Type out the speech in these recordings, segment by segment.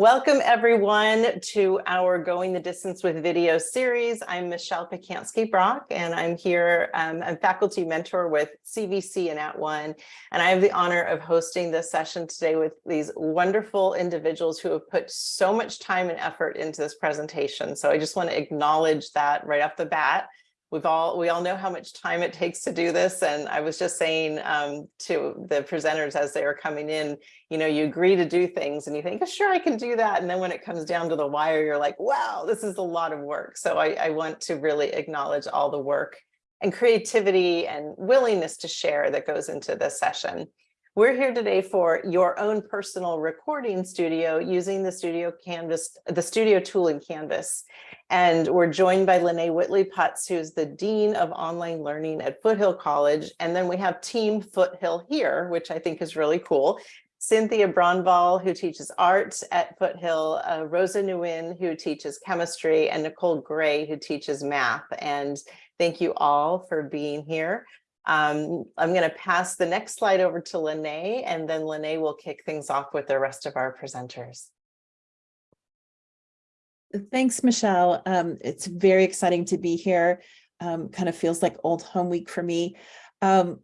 Welcome everyone to our Going the Distance with Video series. I'm Michelle Pacansky Brock and I'm here, um, I'm faculty mentor with CVC and At One. And I have the honor of hosting this session today with these wonderful individuals who have put so much time and effort into this presentation. So I just want to acknowledge that right off the bat. We've all, we all know how much time it takes to do this. And I was just saying um, to the presenters as they were coming in, you know, you agree to do things and you think, oh, sure, I can do that. And then when it comes down to the wire, you're like, wow, this is a lot of work. So I, I want to really acknowledge all the work and creativity and willingness to share that goes into this session. We're here today for your own personal recording studio using the studio canvas, the studio tool in Canvas. And we're joined by Lene Whitley Putz, who's the Dean of Online Learning at Foothill College. And then we have Team Foothill here, which I think is really cool. Cynthia Brannvall, who teaches art at Foothill, uh, Rosa Nguyen, who teaches chemistry, and Nicole Gray, who teaches math. And thank you all for being here. Um, I'm going to pass the next slide over to Lene, and then Lene will kick things off with the rest of our presenters. Thanks, Michelle. Um, it's very exciting to be here. Um, kind of feels like old home week for me. Um,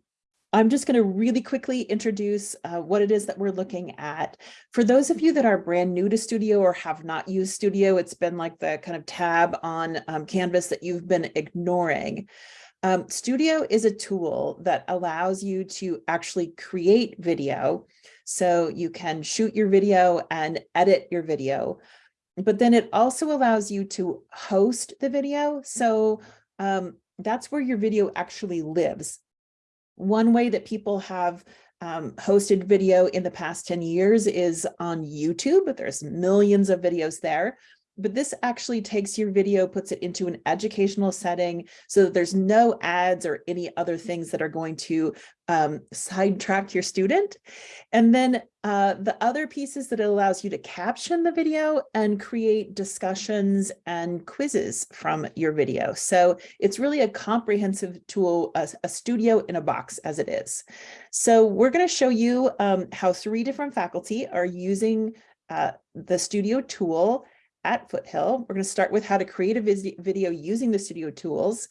I'm just going to really quickly introduce uh, what it is that we're looking at. For those of you that are brand new to Studio or have not used Studio, it's been like the kind of tab on um, Canvas that you've been ignoring. Um, Studio is a tool that allows you to actually create video. So you can shoot your video and edit your video, but then it also allows you to host the video. So um, that's where your video actually lives. One way that people have um, hosted video in the past 10 years is on YouTube, there's millions of videos there but this actually takes your video, puts it into an educational setting so that there's no ads or any other things that are going to um, sidetrack your student. And then uh, the other pieces that it allows you to caption the video and create discussions and quizzes from your video. So it's really a comprehensive tool, a, a studio in a box as it is. So we're going to show you um, how three different faculty are using uh, the studio tool at Foothill. We're going to start with how to create a video using the studio tools,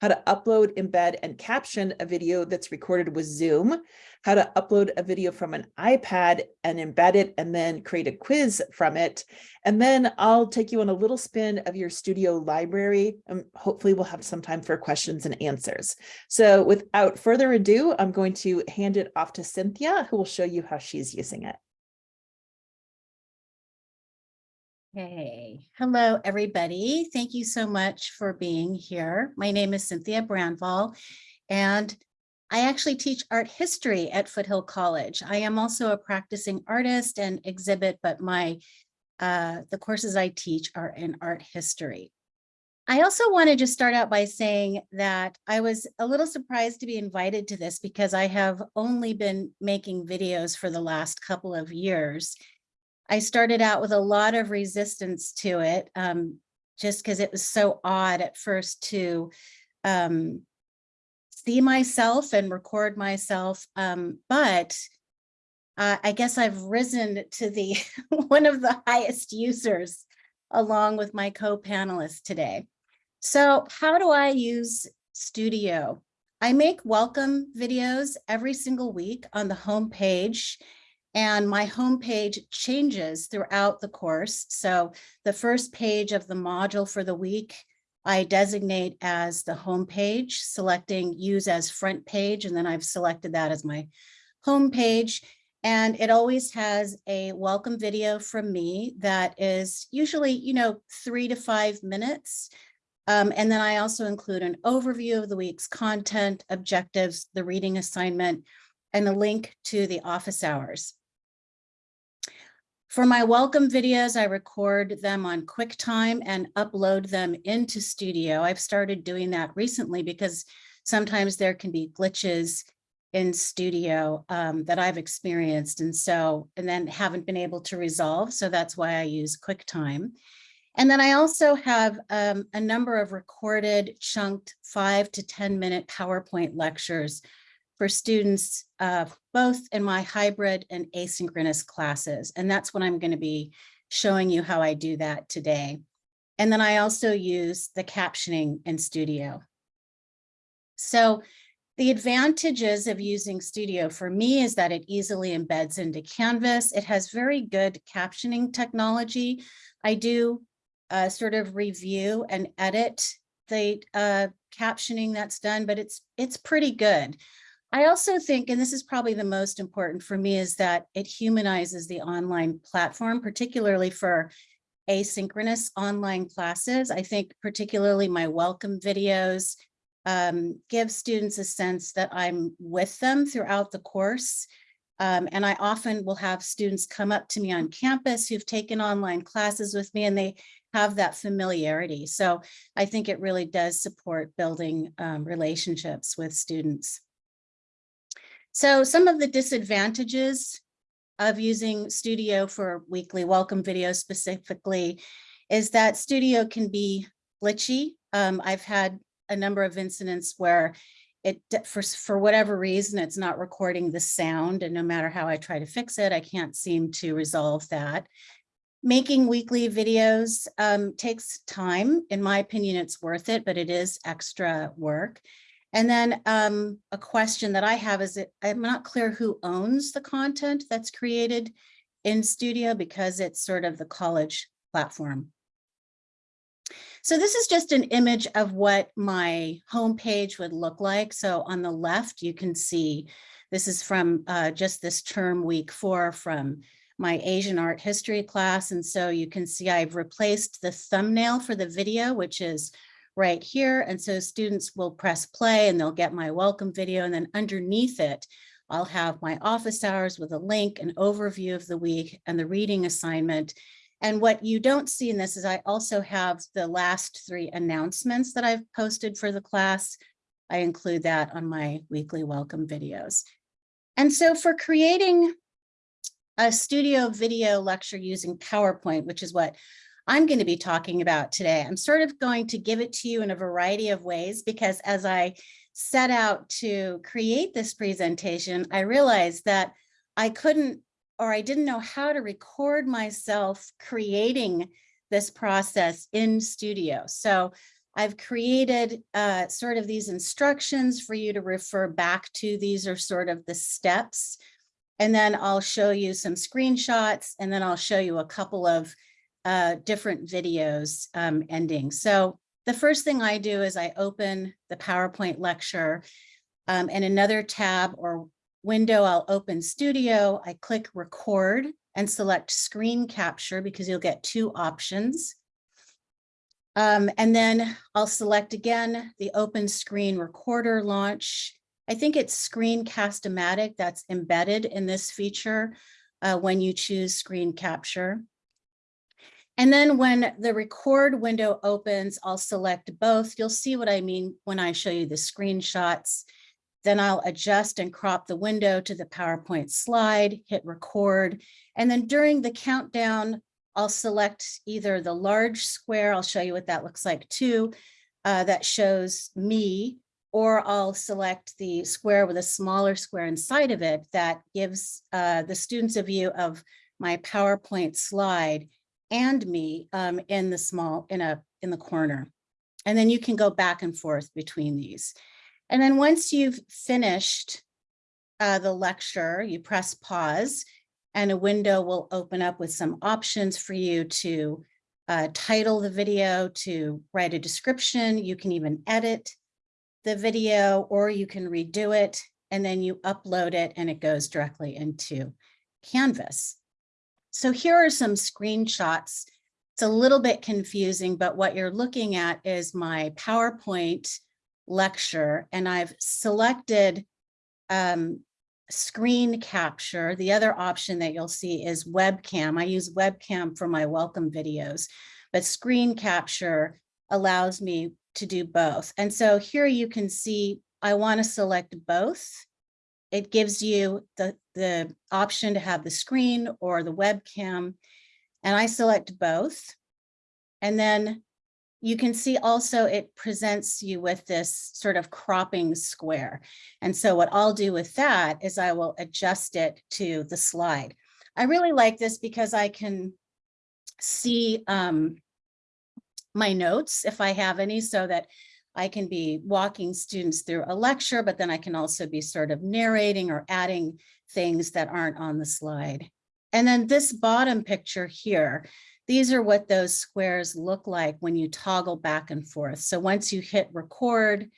how to upload, embed, and caption a video that's recorded with Zoom, how to upload a video from an iPad and embed it and then create a quiz from it. And then I'll take you on a little spin of your studio library. and hopefully we'll have some time for questions and answers. So without further ado, I'm going to hand it off to Cynthia, who will show you how she's using it. Hey, hello, everybody. Thank you so much for being here. My name is Cynthia Brannvall, and I actually teach art history at Foothill College. I am also a practicing artist and exhibit, but my uh, the courses I teach are in art history. I also want to just start out by saying that I was a little surprised to be invited to this because I have only been making videos for the last couple of years I started out with a lot of resistance to it, um, just because it was so odd at first to um, see myself and record myself. Um, but uh, I guess I've risen to the one of the highest users along with my co-panelists today. So how do I use Studio? I make welcome videos every single week on the home page and my homepage changes throughout the course. So the first page of the module for the week, I designate as the home page, selecting use as front page, and then I've selected that as my home page. And it always has a welcome video from me that is usually, you know, three to five minutes. Um, and then I also include an overview of the week's content, objectives, the reading assignment, and a link to the office hours. For my welcome videos, I record them on QuickTime and upload them into Studio. I've started doing that recently because sometimes there can be glitches in Studio um, that I've experienced and so, and then haven't been able to resolve. So that's why I use QuickTime. And then I also have um, a number of recorded chunked five to 10 minute PowerPoint lectures for students uh, both in my hybrid and asynchronous classes. And that's what I'm going to be showing you how I do that today. And then I also use the captioning in Studio. So the advantages of using Studio for me is that it easily embeds into Canvas. It has very good captioning technology. I do uh, sort of review and edit the uh, captioning that's done, but it's it's pretty good. I also think, and this is probably the most important for me, is that it humanizes the online platform, particularly for asynchronous online classes. I think particularly my welcome videos um, give students a sense that I'm with them throughout the course. Um, and I often will have students come up to me on campus who've taken online classes with me and they have that familiarity. So I think it really does support building um, relationships with students. So some of the disadvantages of using Studio for weekly welcome videos specifically is that Studio can be glitchy. Um, I've had a number of incidents where it for, for whatever reason, it's not recording the sound and no matter how I try to fix it, I can't seem to resolve that. Making weekly videos um, takes time. In my opinion, it's worth it, but it is extra work. And then um, a question that I have is that I'm not clear who owns the content that's created in Studio because it's sort of the college platform. So this is just an image of what my homepage would look like. So on the left, you can see this is from uh, just this term week four from my Asian art history class. And so you can see I've replaced the thumbnail for the video, which is right here. And so students will press play and they'll get my welcome video. And then underneath it, I'll have my office hours with a link, an overview of the week and the reading assignment. And what you don't see in this is I also have the last three announcements that I've posted for the class. I include that on my weekly welcome videos. And so for creating a studio video lecture using PowerPoint, which is what I'm going to be talking about today, I'm sort of going to give it to you in a variety of ways because as I set out to create this presentation, I realized that I couldn't or I didn't know how to record myself creating this process in studio. So I've created uh, sort of these instructions for you to refer back to. These are sort of the steps. And then I'll show you some screenshots and then I'll show you a couple of uh, different videos um, ending. So the first thing I do is I open the PowerPoint lecture um, and another tab or window, I'll open Studio, I click record and select screen capture because you'll get two options. Um, and then I'll select again the open screen recorder launch. I think it's Screencast-O-Matic that's embedded in this feature uh, when you choose screen capture. And then when the record window opens, I'll select both. You'll see what I mean when I show you the screenshots. Then I'll adjust and crop the window to the PowerPoint slide, hit record. And then during the countdown, I'll select either the large square, I'll show you what that looks like too, uh, that shows me, or I'll select the square with a smaller square inside of it that gives uh, the students a view of my PowerPoint slide and me um, in the small, in a in the corner. And then you can go back and forth between these. And then once you've finished uh, the lecture, you press pause and a window will open up with some options for you to uh, title the video, to write a description. You can even edit the video or you can redo it and then you upload it and it goes directly into Canvas. So here are some screenshots. It's a little bit confusing, but what you're looking at is my PowerPoint lecture and I've selected um, screen capture. The other option that you'll see is webcam. I use webcam for my welcome videos, but screen capture allows me to do both. And so here you can see I want to select both. It gives you the, the option to have the screen or the webcam. And I select both. And then you can see also it presents you with this sort of cropping square. And so what I'll do with that is I will adjust it to the slide. I really like this because I can see um, my notes if I have any so that I can be walking students through a lecture, but then I can also be sort of narrating or adding things that aren't on the slide. And then this bottom picture here, these are what those squares look like when you toggle back and forth. So once you hit record,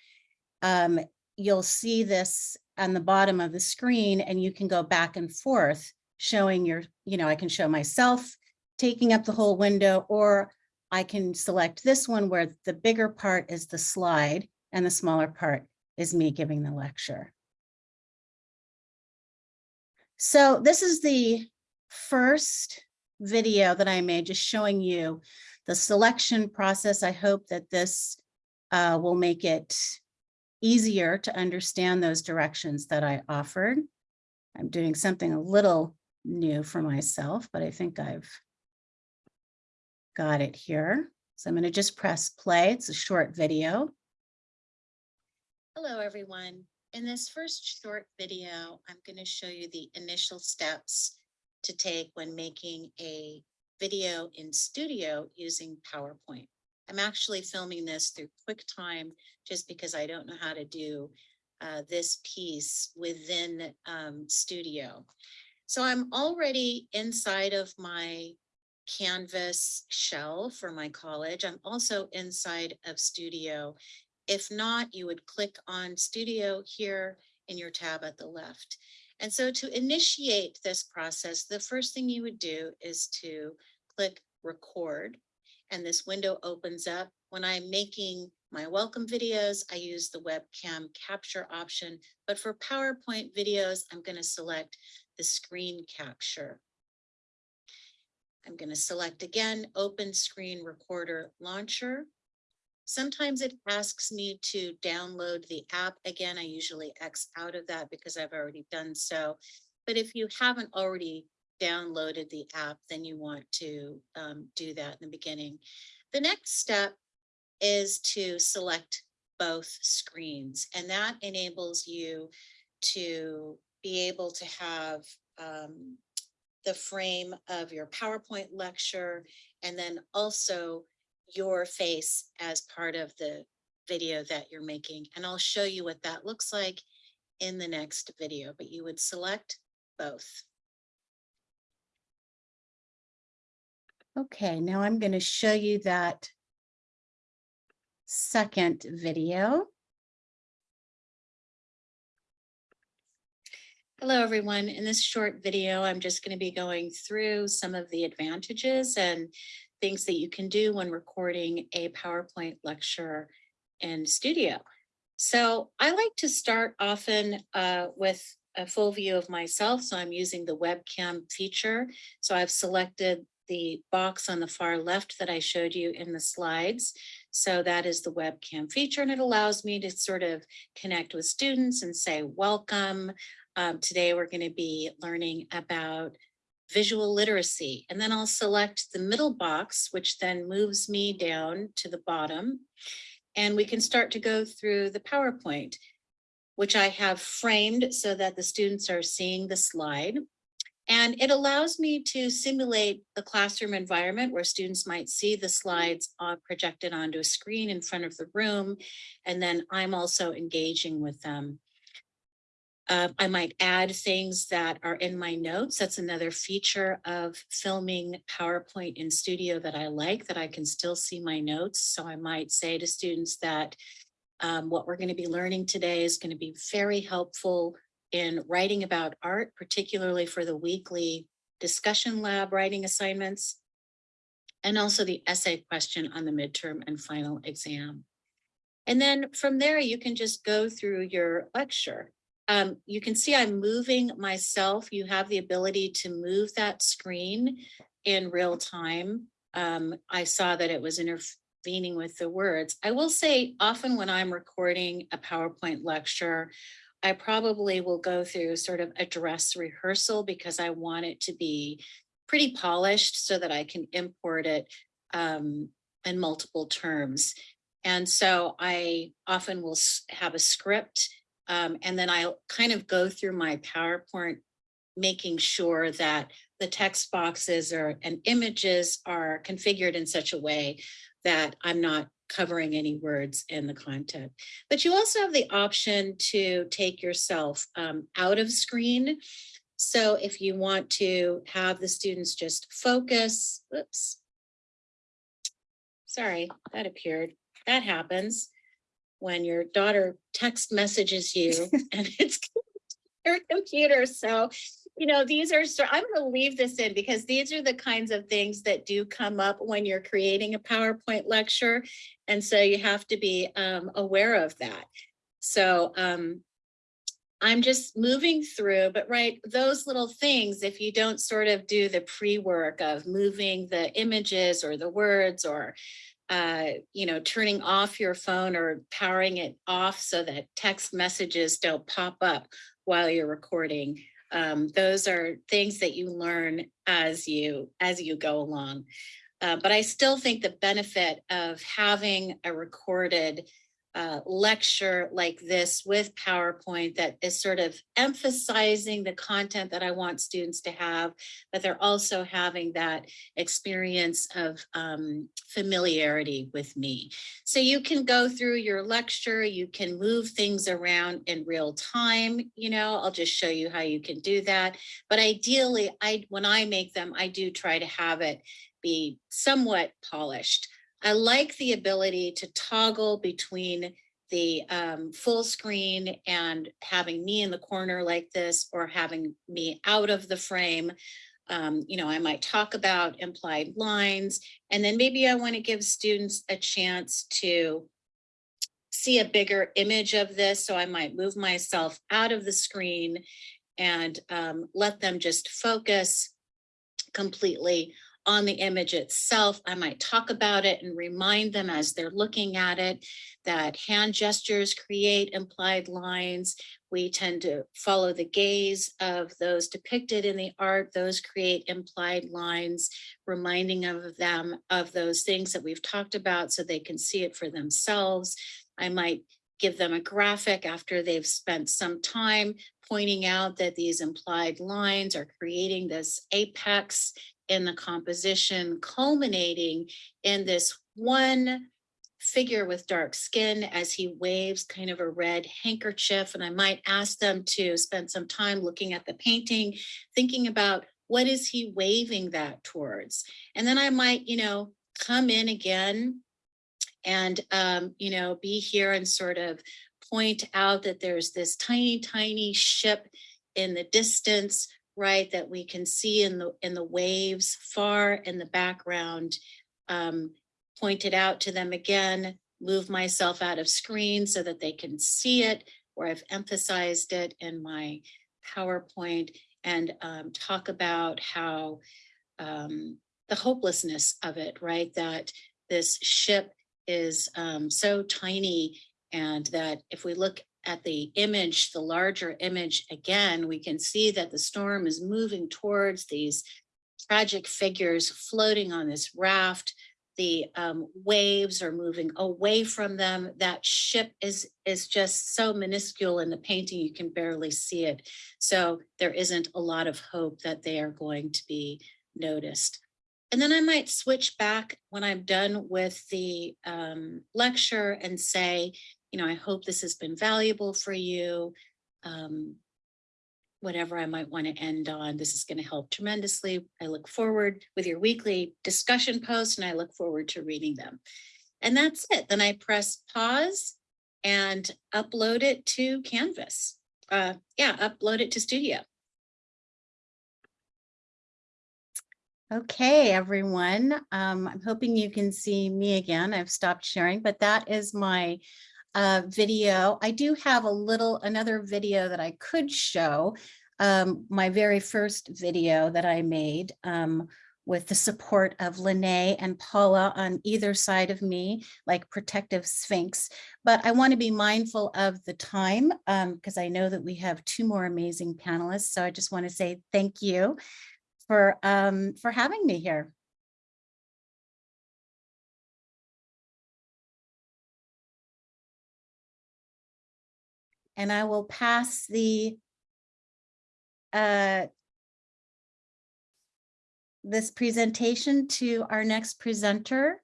um, you'll see this on the bottom of the screen and you can go back and forth showing your, you know, I can show myself taking up the whole window or I can select this one where the bigger part is the slide and the smaller part is me giving the lecture. So this is the first video that I made just showing you the selection process. I hope that this uh, will make it easier to understand those directions that I offered. I'm doing something a little new for myself, but I think I've got it here. So I'm going to just press play. It's a short video. Hello, everyone. In this first short video, I'm going to show you the initial steps to take when making a video in studio using PowerPoint. I'm actually filming this through QuickTime just because I don't know how to do uh, this piece within um, Studio. So I'm already inside of my Canvas shell for my college. I'm also inside of Studio. If not, you would click on Studio here in your tab at the left. And so to initiate this process, the first thing you would do is to click record and this window opens up. When I'm making my welcome videos, I use the webcam capture option, but for PowerPoint videos, I'm going to select the screen capture. I'm going to select again, open screen recorder launcher. Sometimes it asks me to download the app. Again, I usually X out of that because I've already done so. But if you haven't already downloaded the app, then you want to um, do that in the beginning. The next step is to select both screens and that enables you to be able to have um, the frame of your PowerPoint lecture and then also your face as part of the video that you're making. And I'll show you what that looks like in the next video, but you would select both. Okay, now I'm going to show you that second video. Hello, everyone. In this short video, I'm just going to be going through some of the advantages and things that you can do when recording a PowerPoint lecture in studio. So I like to start often uh, with a full view of myself. So I'm using the webcam feature. So I've selected the box on the far left that I showed you in the slides. So that is the webcam feature and it allows me to sort of connect with students and say, welcome. Um, today we're going to be learning about visual literacy. And then I'll select the middle box, which then moves me down to the bottom. And we can start to go through the PowerPoint, which I have framed so that the students are seeing the slide. And it allows me to simulate the classroom environment where students might see the slides uh, projected onto a screen in front of the room. And then I'm also engaging with them. Uh, I might add things that are in my notes. That's another feature of filming PowerPoint in studio that I like, that I can still see my notes. So I might say to students that um, what we're going to be learning today is going to be very helpful in writing about art, particularly for the weekly discussion lab writing assignments, and also the essay question on the midterm and final exam. And then from there, you can just go through your lecture. Um, you can see I'm moving myself. You have the ability to move that screen in real time. Um, I saw that it was intervening with the words. I will say often when I'm recording a PowerPoint lecture, I probably will go through sort of a dress rehearsal because I want it to be pretty polished so that I can import it um, in multiple terms. And so I often will have a script um, and then I'll kind of go through my PowerPoint making sure that the text boxes or and images are configured in such a way that I'm not covering any words in the content. But you also have the option to take yourself um, out of screen. So if you want to have the students just focus, oops. Sorry, that appeared. That happens when your daughter text messages you and it's your computer. So, you know, these are, so I'm going to leave this in because these are the kinds of things that do come up when you're creating a PowerPoint lecture. And so you have to be um, aware of that. So um, I'm just moving through, but right, those little things, if you don't sort of do the pre-work of moving the images or the words or uh, you know, turning off your phone or powering it off so that text messages don't pop up while you're recording. Um, those are things that you learn as you as you go along. Uh, but I still think the benefit of having a recorded lecture like this with PowerPoint that is sort of emphasizing the content that I want students to have, but they're also having that experience of um, familiarity with me. So you can go through your lecture, you can move things around in real time, you know, I'll just show you how you can do that. But ideally, I when I make them, I do try to have it be somewhat polished. I like the ability to toggle between the um, full screen and having me in the corner like this or having me out of the frame. Um, you know, I might talk about implied lines and then maybe I want to give students a chance to see a bigger image of this. So I might move myself out of the screen and um, let them just focus completely on the image itself. I might talk about it and remind them as they're looking at it that hand gestures create implied lines. We tend to follow the gaze of those depicted in the art. Those create implied lines, reminding of them of those things that we've talked about so they can see it for themselves. I might give them a graphic after they've spent some time pointing out that these implied lines are creating this apex in the composition, culminating in this one figure with dark skin as he waves kind of a red handkerchief. And I might ask them to spend some time looking at the painting, thinking about what is he waving that towards? And then I might, you know, come in again and, um, you know, be here and sort of point out that there's this tiny, tiny ship in the distance right, that we can see in the in the waves far in the background, um, pointed out to them again, move myself out of screen so that they can see it, where I've emphasized it in my PowerPoint and um, talk about how um, the hopelessness of it, right? That this ship is um, so tiny and that if we look at the image, the larger image again, we can see that the storm is moving towards these tragic figures floating on this raft. The um, waves are moving away from them. That ship is, is just so minuscule in the painting, you can barely see it. So there isn't a lot of hope that they are going to be noticed. And then I might switch back when I'm done with the um, lecture and say, you know, I hope this has been valuable for you. Um, whatever I might want to end on, this is going to help tremendously. I look forward with your weekly discussion posts and I look forward to reading them. And that's it. Then I press pause and upload it to Canvas. Uh, yeah, upload it to Studio. Okay, everyone. Um, I'm hoping you can see me again. I've stopped sharing, but that is my uh, video. I do have a little, another video that I could show. Um, my very first video that I made um, with the support of Lene and Paula on either side of me, like protective sphinx. But I want to be mindful of the time because um, I know that we have two more amazing panelists. So I just want to say thank you for, um, for having me here. And I will pass the uh, this presentation to our next presenter.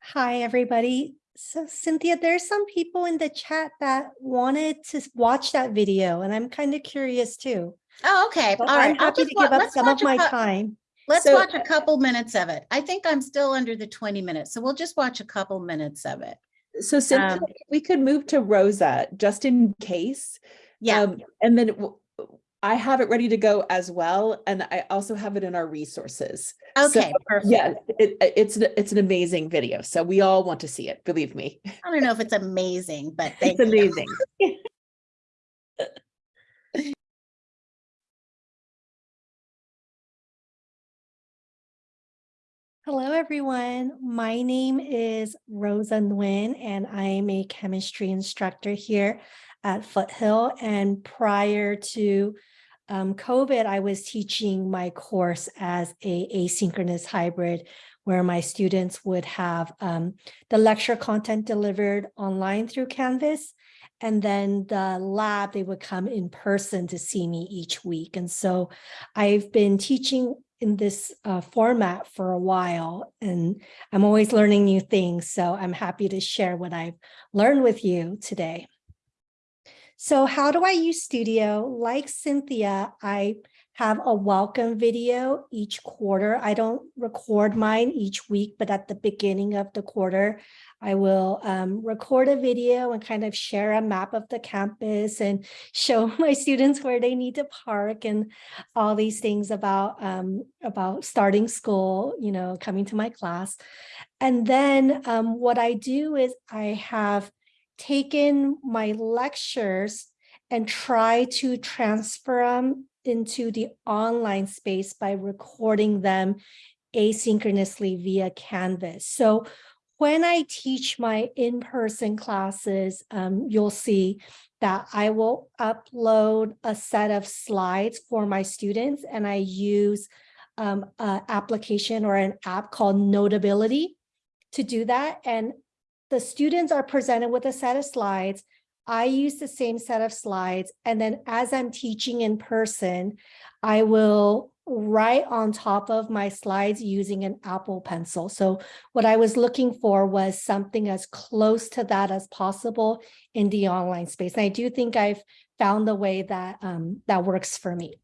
Hi, everybody. So Cynthia, there's some people in the chat that wanted to watch that video and I'm kind of curious too. Oh, okay. All right. I'm happy to give up some of my time. Let's So- watch a couple minutes of it. I think I'm still under the 20 minutes, so we'll just watch a couple minutes of it. So Cynthia, Um, we could move to Rosa, just in case. Yeah, Um, And then I have it ready to go as well, and I also have it in our resources. so, okay, perfect. Yeah, it, it's, an- it's an amazing video, so we all want to see it, believe me. I don't know if it's amazing, but It's thank you. amazing. Hello, everyone. My name is Rosa Nguyen, and I'm a chemistry instructor here at Foothill. And prior to um, COVID, I was teaching my course as a asynchronous hybrid, where my students would have um, the lecture content delivered online through Canvas. And then the lab, they would come in person to see me each week. And so I've been teaching in this uh, format for a while and I'm always learning new things. So I'm happy to share what I've learned with you today. So how do I use Studio? Like Cynthia, I have a welcome video each quarter. I don't record mine each week, but at the beginning of the quarter, I will um, record a video and kind of share a map of the campus and show my students where they need to park and all these things about um, about starting school, you know, coming to my class. And then um, what I do is I have taken my lectures and try to transfer them into the online space by recording them asynchronously via Canvas. So when I teach my in-person classes, um, you'll see that I will upload a set of slides for my students and I use um, an application or an app called Notability to do that. And the students are presented with a set of slides. I use the same set of slides. And then as I'm teaching in person, I will write on top of my slides using an Apple pencil. So what I was looking for was something as close to that as possible in the online space. And I do think I've found the way that um, that works for me.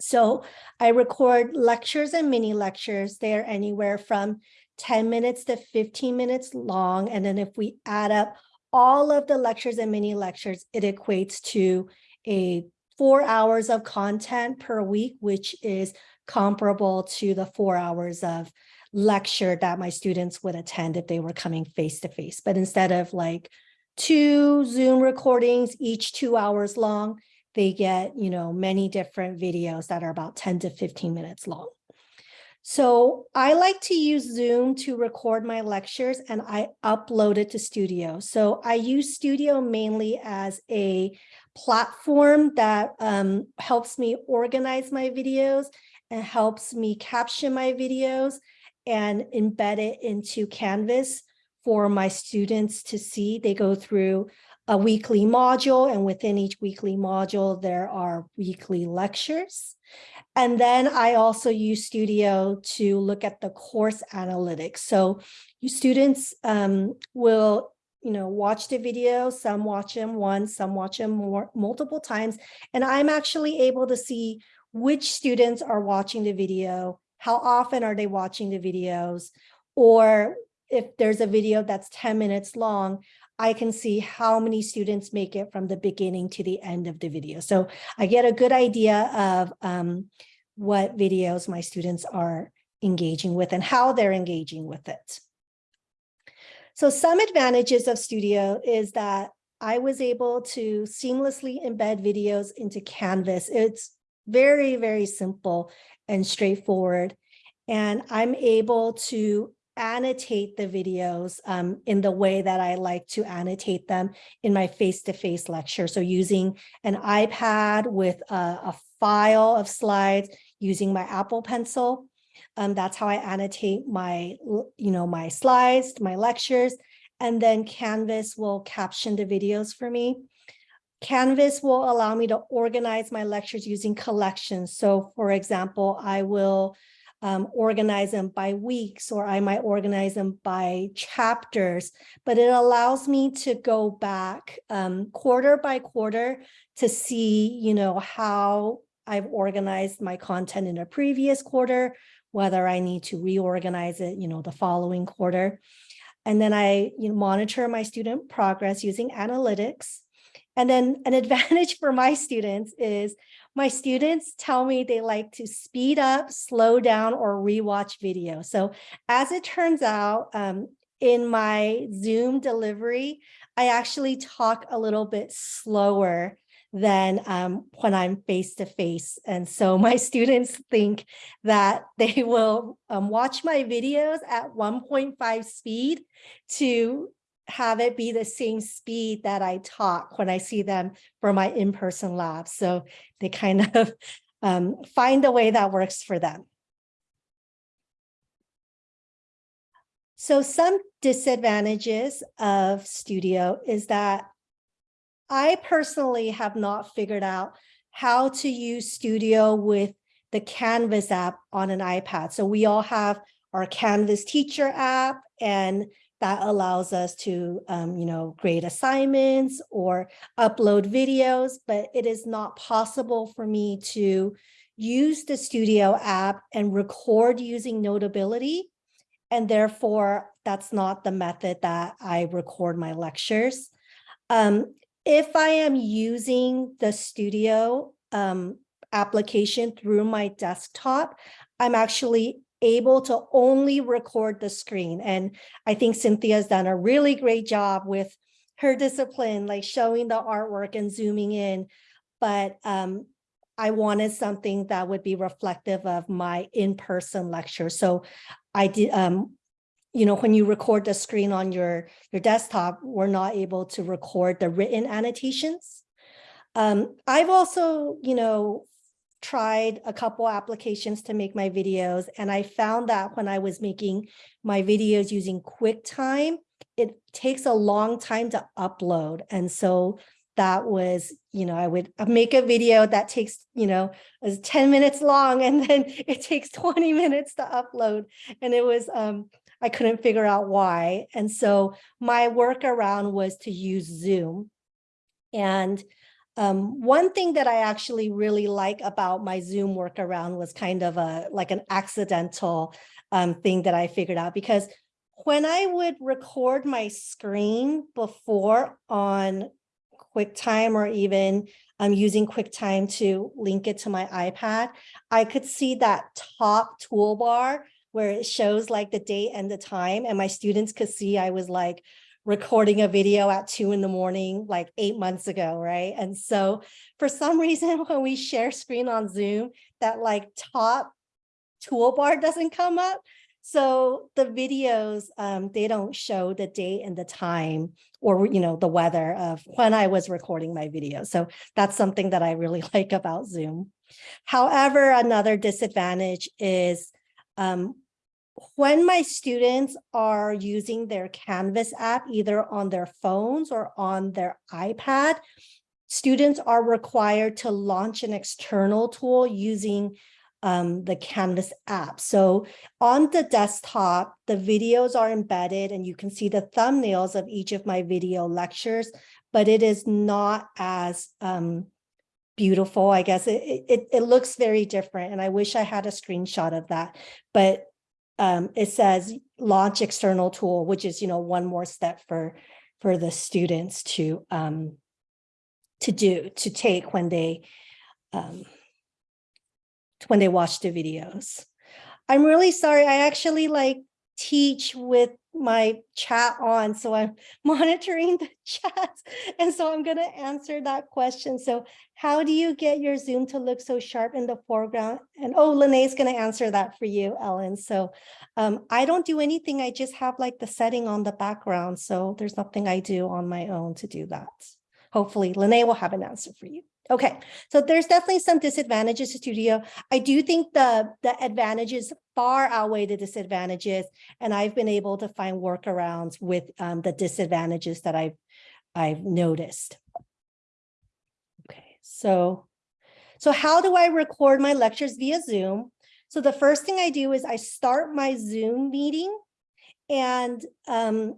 So I record lectures and mini lectures. They're anywhere from 10 minutes to 15 minutes long. And then if we add up all of the lectures and mini lectures, it equates to a four hours of content per week, which is comparable to the four hours of lecture that my students would attend if they were coming face to face. But instead of like two Zoom recordings, each two hours long, they get, you know, many different videos that are about 10 to 15 minutes long. So I like to use Zoom to record my lectures and I upload it to Studio. So I use Studio mainly as a platform that um, helps me organize my videos and helps me caption my videos and embed it into Canvas for my students to see. They go through a weekly module and within each weekly module, there are weekly lectures. And then I also use Studio to look at the course analytics. So you students um, will you know, watch the video, some watch them once, some watch them more multiple times. And I'm actually able to see which students are watching the video, how often are they watching the videos, or if there's a video that's 10 minutes long, I can see how many students make it from the beginning to the end of the video. So I get a good idea of um, what videos my students are engaging with and how they're engaging with it. So some advantages of Studio is that I was able to seamlessly embed videos into Canvas. It's very, very simple and straightforward. And I'm able to annotate the videos um, in the way that I like to annotate them in my face-to-face -face lecture. So using an iPad with a, a file of slides, using my Apple Pencil. Um, that's how I annotate my, you know, my slides, my lectures, and then Canvas will caption the videos for me. Canvas will allow me to organize my lectures using collections. So for example, I will um, organize them by weeks or I might organize them by chapters, but it allows me to go back um, quarter by quarter to see, you know, how I've organized my content in a previous quarter, whether I need to reorganize it, you know, the following quarter. And then I you know, monitor my student progress using analytics. And then an advantage for my students is my students tell me they like to speed up, slow down, or rewatch video. So as it turns out, um, in my Zoom delivery, I actually talk a little bit slower than um, when I'm face to face. And so my students think that they will um, watch my videos at 1.5 speed to have it be the same speed that I talk when I see them for my in-person labs. So they kind of um, find a way that works for them. So some disadvantages of Studio is that I personally have not figured out how to use Studio with the Canvas app on an iPad. So we all have our Canvas teacher app and that allows us to, um, you know, grade assignments or upload videos, but it is not possible for me to use the Studio app and record using Notability. And therefore, that's not the method that I record my lectures. Um, if I am using the Studio um, application through my desktop, I'm actually able to only record the screen. And I think Cynthia's done a really great job with her discipline, like showing the artwork and zooming in. But um, I wanted something that would be reflective of my in-person lecture. So I did, um, you know, when you record the screen on your, your desktop, we're not able to record the written annotations. Um, I've also, you know, tried a couple applications to make my videos, and I found that when I was making my videos using QuickTime, it takes a long time to upload. And so that was, you know, I would make a video that takes, you know, is 10 minutes long and then it takes 20 minutes to upload. And it was, um, I couldn't figure out why. And so my workaround was to use Zoom. And um, one thing that I actually really like about my Zoom workaround was kind of a like an accidental um, thing that I figured out because when I would record my screen before on QuickTime or even um, using QuickTime to link it to my iPad, I could see that top toolbar where it shows like the date and the time and my students could see I was like recording a video at two in the morning, like eight months ago, right? And so for some reason, when we share screen on Zoom, that like top toolbar doesn't come up. So the videos, um, they don't show the date and the time or, you know, the weather of when I was recording my video. So that's something that I really like about Zoom. However, another disadvantage is um, when my students are using their Canvas app, either on their phones or on their iPad, students are required to launch an external tool using um, the Canvas app. So on the desktop, the videos are embedded and you can see the thumbnails of each of my video lectures, but it is not as um, beautiful. I guess it, it, it looks very different and I wish I had a screenshot of that, but um, it says launch external tool, which is, you know, one more step for, for the students to, um, to do, to take when they, um, when they watch the videos. I'm really sorry. I actually like teach with my chat on, so I'm monitoring the chat. And so I'm going to answer that question. So how do you get your Zoom to look so sharp in the foreground? And oh, Lene's going to answer that for you, Ellen. So um, I don't do anything. I just have like the setting on the background. So there's nothing I do on my own to do that. Hopefully Lene will have an answer for you. Okay, so there's definitely some disadvantages to Studio. I do think the, the advantages far outweigh the disadvantages, and I've been able to find workarounds with um, the disadvantages that I've, I've noticed. Okay, so, so how do I record my lectures via Zoom? So the first thing I do is I start my Zoom meeting. And um,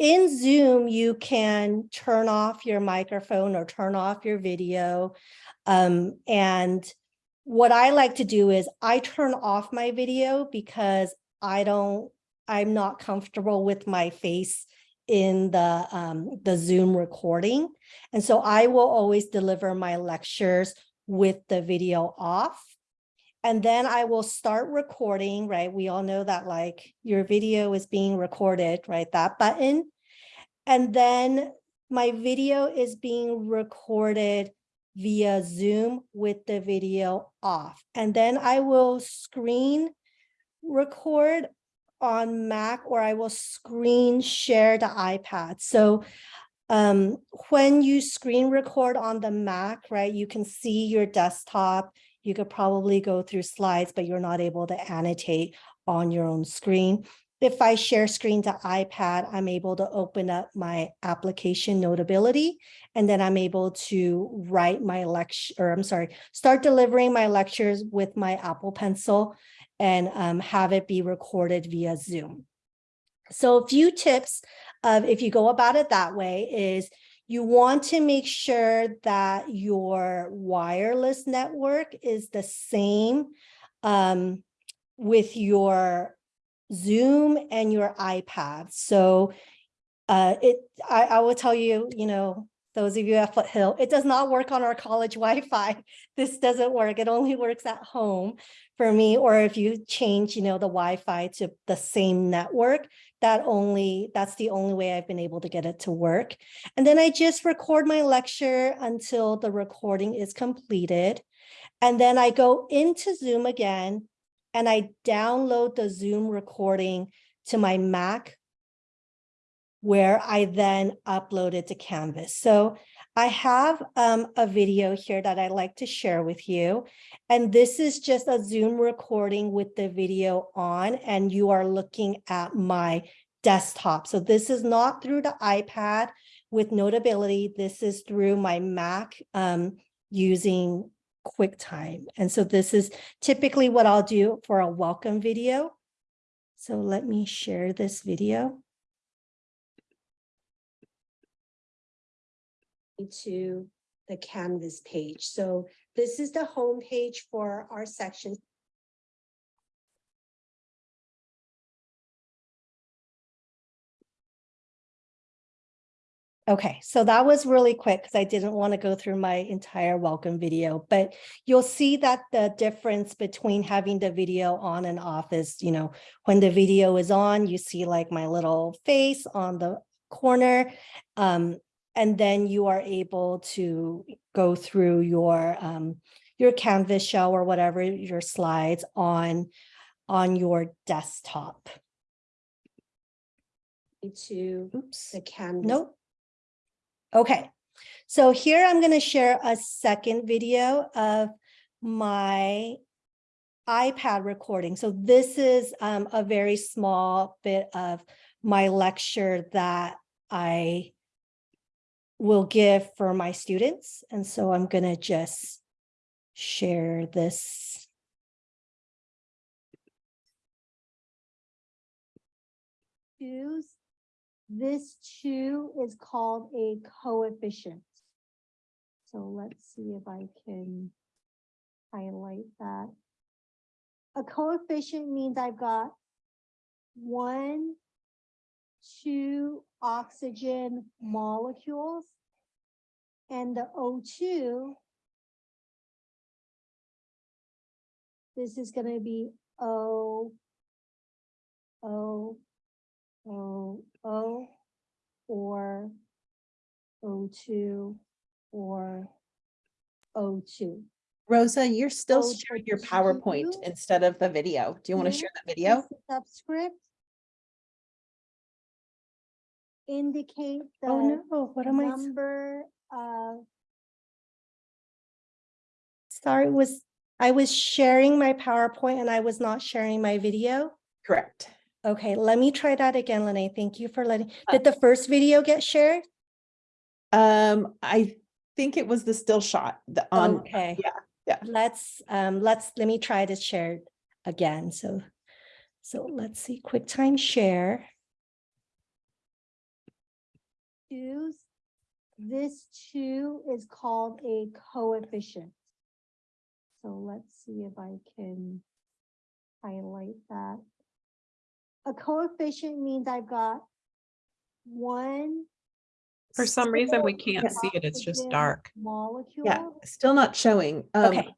in Zoom, you can turn off your microphone or turn off your video. Um, and what I like to do is I turn off my video because I don't, I'm not comfortable with my face in the um, the Zoom recording. And so I will always deliver my lectures with the video off. And then I will start recording, right? We all know that like your video is being recorded, right? That button. And then my video is being recorded via Zoom with the video off. And then I will screen record on Mac or I will screen share the iPad. So um, when you screen record on the Mac, right, you can see your desktop. You could probably go through slides, but you're not able to annotate on your own screen. If I share screen to iPad, I'm able to open up my application notability, and then I'm able to write my lecture, or I'm sorry, start delivering my lectures with my Apple Pencil and um, have it be recorded via Zoom. So a few tips of if you go about it that way is you want to make sure that your wireless network is the same um, with your Zoom and your iPad. So uh, it, I, I will tell you, you know, those of you at Foothill, it does not work on our college Wi-Fi. This doesn't work. It only works at home for me. Or if you change, you know, the Wi-Fi to the same network, that only, that's the only way I've been able to get it to work. And then I just record my lecture until the recording is completed. And then I go into Zoom again and I download the Zoom recording to my Mac where I then upload it to Canvas. So I have um, a video here that I'd like to share with you. And this is just a Zoom recording with the video on, and you are looking at my desktop. So this is not through the iPad with Notability. This is through my Mac um, using QuickTime. And so this is typically what I'll do for a welcome video. So let me share this video. to the Canvas page. So this is the home page for our section. Okay, so that was really quick because I didn't want to go through my entire welcome video, but you'll see that the difference between having the video on and off is, you know, when the video is on, you see like my little face on the corner. Um, and then you are able to go through your um, your Canvas shell or whatever your slides on on your desktop. To Oops. the Canvas. Nope. Okay, so here I'm going to share a second video of my iPad recording. So this is um, a very small bit of my lecture that I will give for my students. And so I'm going to just share this. Choose. This two is called a coefficient. So let's see if I can highlight that. A coefficient means I've got one, two oxygen molecules. And the O2, this is going to be O, O, O, O, or O2, or O2. Rosa, you're still Oh, sharing your PowerPoint you- instead of the video. Do you want to share that video? Subscript. Indicate oh, the. Oh, no, what am I? Number of, Sorry, was, I was sharing my PowerPoint and I was not sharing my video. Correct. Okay, let me try that again, Lene. Thank you for letting, Uh, did the first video get shared? Um, I think it was the still shot the on, Okay. yeah, yeah. Let's, um, let's, let me try to share again. So, so let's see, QuickTime share. Use, this two is called a coefficient. So let's see if I can highlight that. A coefficient means I've got one. For some reason, we can't see it. It's just dark. Molecule. yeah, still not showing. Um, Okay,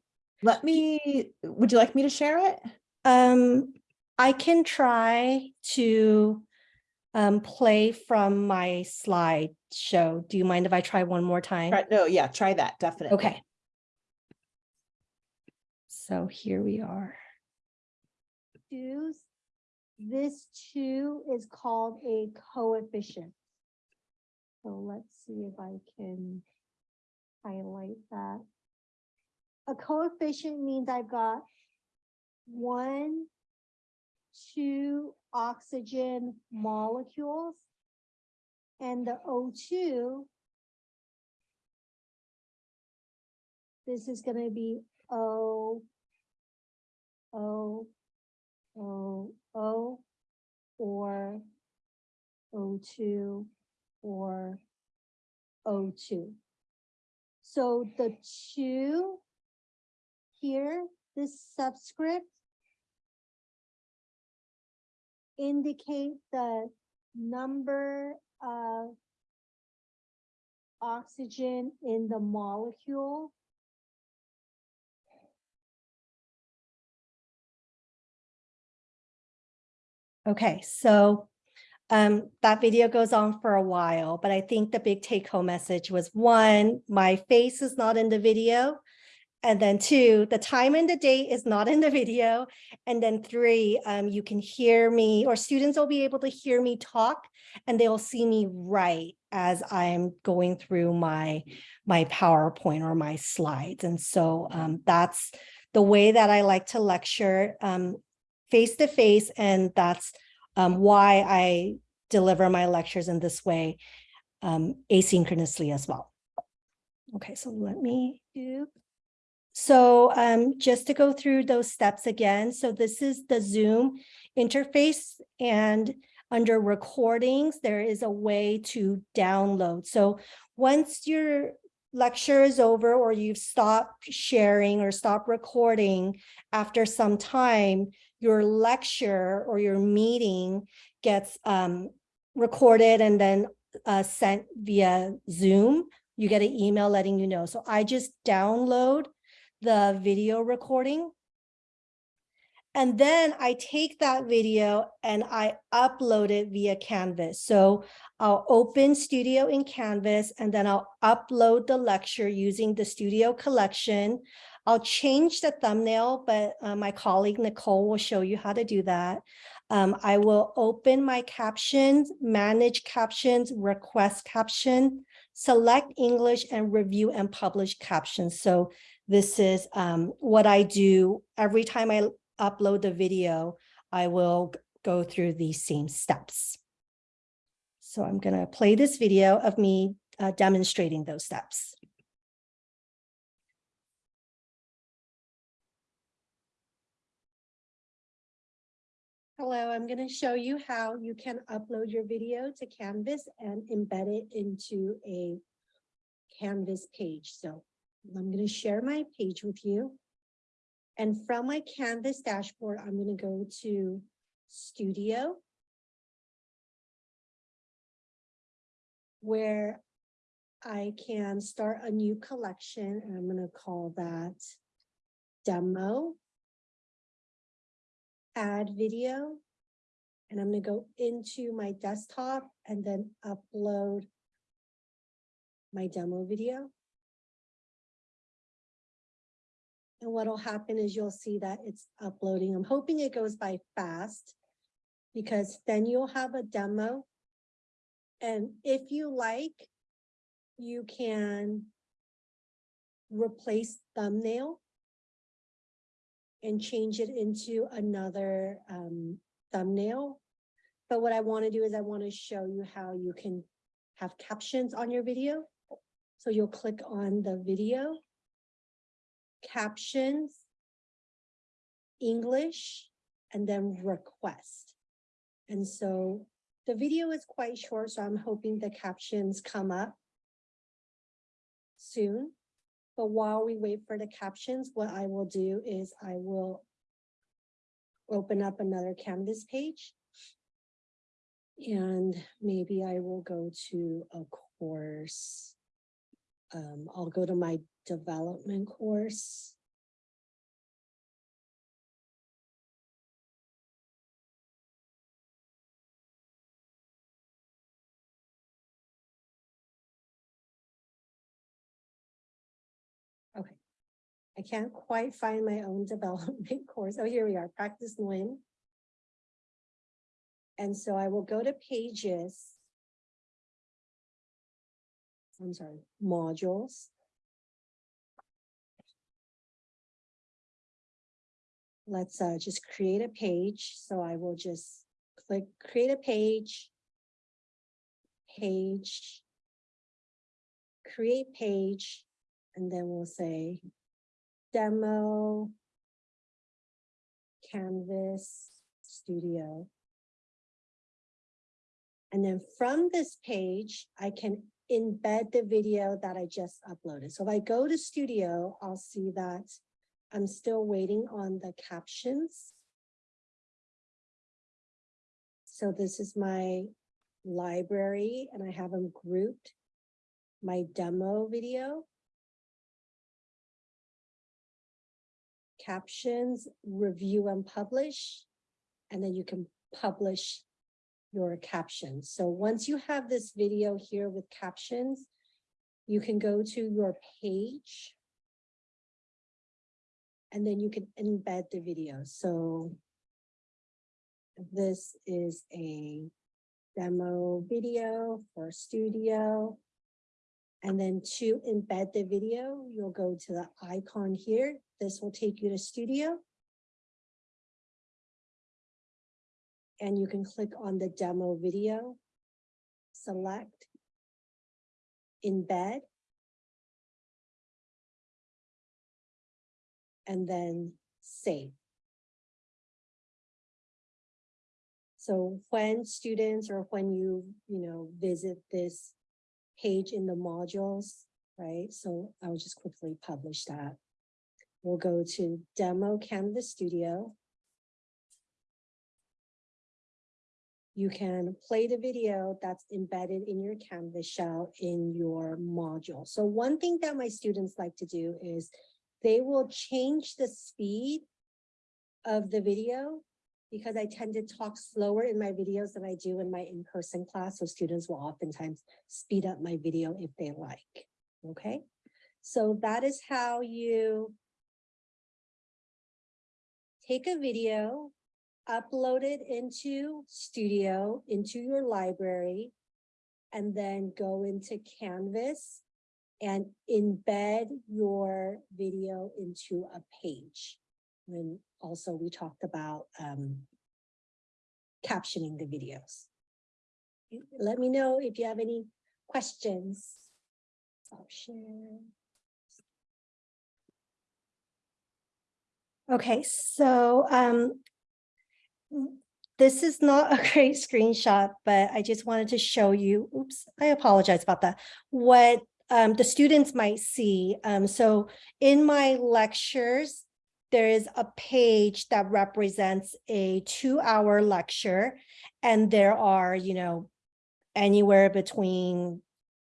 Let me, would you like me to share it? um, I can try to um, play from my slideshow. Do you mind if I try one more time? Try- No, yeah, try that, definitely. Okay. So here we are. Use, this too is called a coefficient. So let's see if I can highlight that. A coefficient means I've got one, two oxygen molecules. And the O2 This is gonna be O, O, O, O, or O two, or O two. So the two here, this subscript indicate the number of oxygen in the molecule Okay, so um, that video goes on for a while, but I think the big take home message was one, my face is not in the video. And then two, the time and the date is not in the video. And then three, um, you can hear me or students will be able to hear me talk and they'll see me write as I'm going through my, my PowerPoint or my slides. And so um, that's the way that I like to lecture. Um, face to face, and that's um, why I deliver my lectures in this way um, asynchronously as well. Okay, so let me do. So um, just to go through those steps again, so this is the Zoom interface and under recordings, there is a way to download. So once your lecture is over or you've stopped sharing or stopped recording after some time, your lecture or your meeting gets um, recorded and then uh, sent via Zoom. You get an email letting you know. So I just download the video recording. And then I take that video and I upload it via Canvas. So I'll open Studio in Canvas and then I'll upload the lecture using the Studio collection. I'll change the thumbnail, but uh, my colleague Nicole will show you how to do that. Um, I will open my captions, manage captions, request caption, select English and review and publish captions. So this is um, what I do every time I upload the video, I will go through these same steps. So I'm gonna play this video of me uh, demonstrating those steps. Hello, I'm going to show you how you can upload your video to Canvas and embed it into a Canvas page. So I'm going to share my page with you. And from my Canvas dashboard, I'm going to go to Studio. Where I can start a new collection and I'm going to call that demo add video. And I'm gonna go into my desktop and then upload my demo video. And what'll happen is you'll see that it's uploading. I'm hoping it goes by fast because then you'll have a demo. And if you like, you can replace thumbnail and change it into another um, thumbnail. But what I want to do is I want to show you how you can have captions on your video. So you'll click on the video, captions, English, and then request. And so the video is quite short, so I'm hoping the captions come up soon. But while we wait for the captions, what I will do is I will open up another Canvas page. And maybe I will go to a course. Um, I'll go to my development course. I can't quite find my own development course. Oh, here we are, practice Nguyen. And so I will go to pages. I'm sorry, modules. Let's uh, just create a page. So I will just click create a page. Page. Create page, and then we'll say demo. Canvas Studio. And then from this page, I can embed the video that I just uploaded. So if I go to Studio, I'll see that I'm still waiting on the captions. So this is my library and I have them grouped. My demo video. Captions, review and publish. And then you can publish your captions. So once you have this video here with captions, you can go to your page. And then you can embed the video. So this is a demo video for studio. And then to embed the video, you'll go to the icon here. This will take you to studio. and you can click on the demo video, select, embed, and then save. So when students or when you, you know, visit this page in the modules, right? So I'll just quickly publish that. We'll go to demo Canvas Studio. you can play the video that's embedded in your Canvas shell in your module. So one thing that my students like to do is they will change the speed of the video because I tend to talk slower in my videos than I do in my in-person class. So students will oftentimes speed up my video if they like. Okay, so that is how you take a video upload it into Studio, into your library, and then go into Canvas and embed your video into a page. And also we talked about um, captioning the videos. Let me know if you have any questions. I'll share. Okay, so um, this is not a great screenshot, but I just wanted to show you, oops, I apologize about that, what um, the students might see. Um, so in my lectures, there is a page that represents a two hour lecture and there are, you know, anywhere between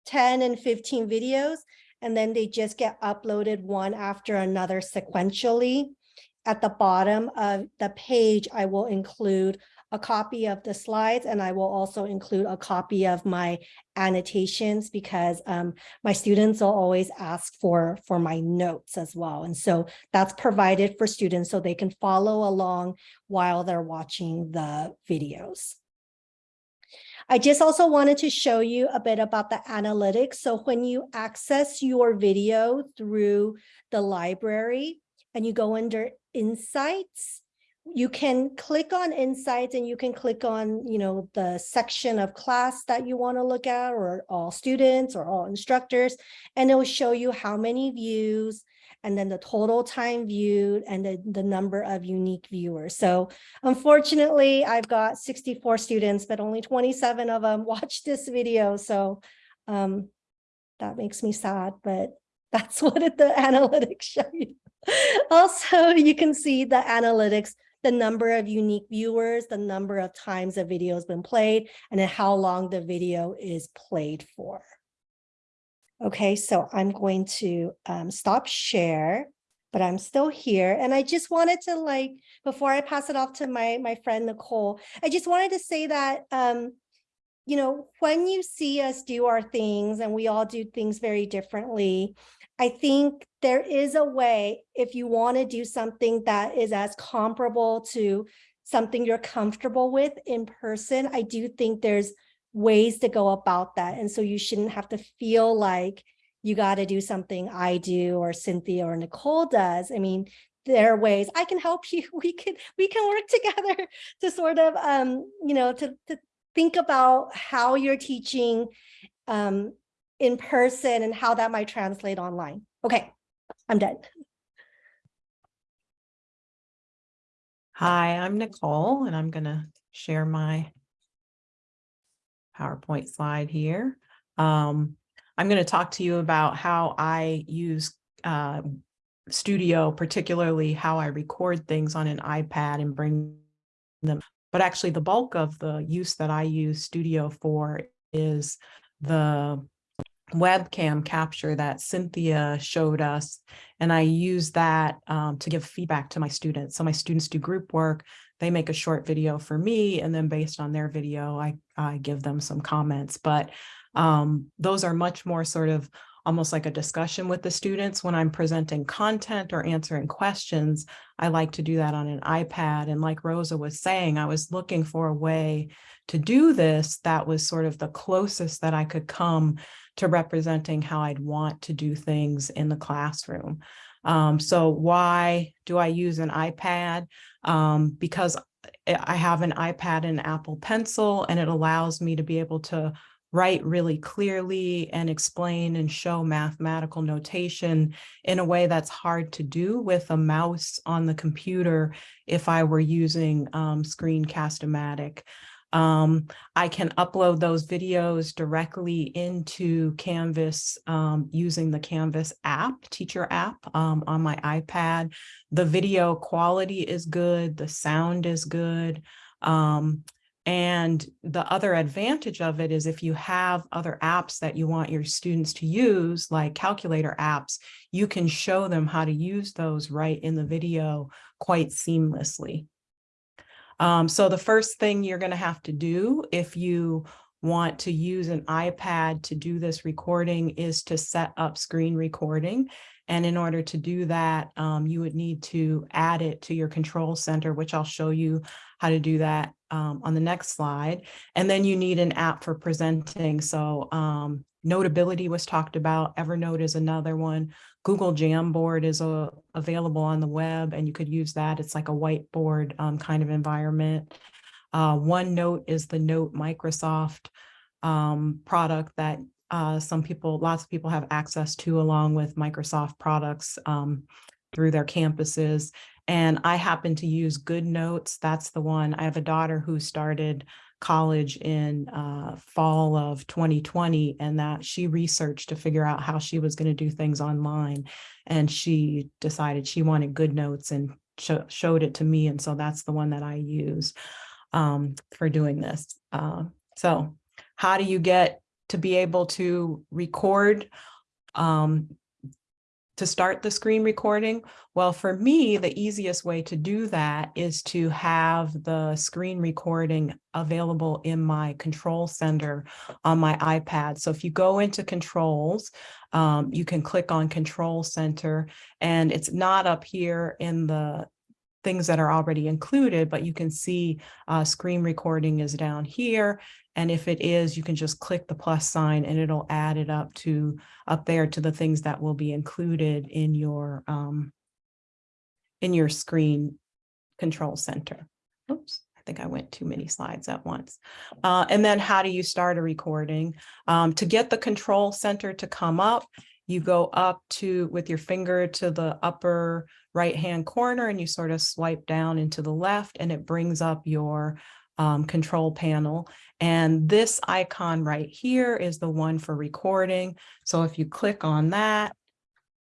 10 and 15 videos, and then they just get uploaded one after another sequentially. At the bottom of the page, I will include a copy of the slides and I will also include a copy of my annotations because um, my students will always ask for, for my notes as well. And so that's provided for students so they can follow along while they're watching the videos. I just also wanted to show you a bit about the analytics. So when you access your video through the library and you go under insights, you can click on insights and you can click on, you know, the section of class that you want to look at or all students or all instructors, and it will show you how many views and then the total time viewed and the, the number of unique viewers. So unfortunately, I've got 64 students, but only 27 of them watched this video. So um, that makes me sad, but that's what the analytics show you. Also, you can see the analytics, the number of unique viewers, the number of times a video has been played, and then how long the video is played for. Okay, so I'm going to um, stop share, but I'm still here. And I just wanted to like, before I pass it off to my, my friend Nicole, I just wanted to say that, um, you know, when you see us do our things and we all do things very differently, I think there is a way if you want to do something that is as comparable to something you're comfortable with in person, I do think there's ways to go about that. And so you shouldn't have to feel like you got to do something I do or Cynthia or Nicole does. I mean, there are ways I can help you. We can we can work together to sort of um, you know, to, to think about how you're teaching um in person and how that might translate online. Okay, I'm done. Hi, I'm Nicole and I'm gonna share my PowerPoint slide here. Um, I'm going to talk to you about how I use uh, Studio, particularly how I record things on an iPad and bring them. But actually the bulk of the use that I use Studio for is the webcam capture that Cynthia showed us. And I use that um, to give feedback to my students. So my students do group work, they make a short video for me, and then based on their video, I, I give them some comments. But um, those are much more sort of almost like a discussion with the students when I'm presenting content or answering questions. I like to do that on an iPad. And like Rosa was saying, I was looking for a way to do this that was sort of the closest that I could come to representing how I'd want to do things in the classroom. Um, so why do I use an iPad? Um, because I have an iPad and Apple Pencil, and it allows me to be able to write really clearly and explain and show mathematical notation in a way that's hard to do with a mouse on the computer if I were using um, Screencast-O-Matic. Um, I can upload those videos directly into Canvas um, using the Canvas app, teacher app um, on my iPad. The video quality is good, the sound is good. Um, and the other advantage of it is if you have other apps that you want your students to use, like calculator apps, you can show them how to use those right in the video quite seamlessly. Um, so the first thing you're going to have to do if you want to use an iPad to do this recording is to set up screen recording. And in order to do that, um, you would need to add it to your control center, which I'll show you how to do that um, on the next slide. And then you need an app for presenting. So um, Notability was talked about. Evernote is another one. Google Jamboard is uh, available on the web and you could use that. It's like a whiteboard um, kind of environment. Uh, OneNote is the Note Microsoft um, product that uh, some people, lots of people have access to along with Microsoft products um, through their campuses. And I happen to use GoodNotes. That's the one. I have a daughter who started college in uh, fall of 2020 and that she researched to figure out how she was going to do things online. And she decided she wanted GoodNotes and sh showed it to me. And so that's the one that I use um, for doing this. Uh, so how do you get to be able to record um, to start the screen recording? Well, for me, the easiest way to do that is to have the screen recording available in my control center on my iPad. So if you go into controls, um, you can click on control center and it's not up here in the things that are already included, but you can see uh, screen recording is down here. And if it is, you can just click the plus sign and it'll add it up to up there to the things that will be included in your um, in your screen control center. Oops, I think I went too many slides at once. Uh, and then how do you start a recording? Um, to get the control center to come up, you go up to with your finger to the upper right hand corner and you sort of swipe down into the left and it brings up your um, control panel. And this icon right here is the one for recording. So if you click on that,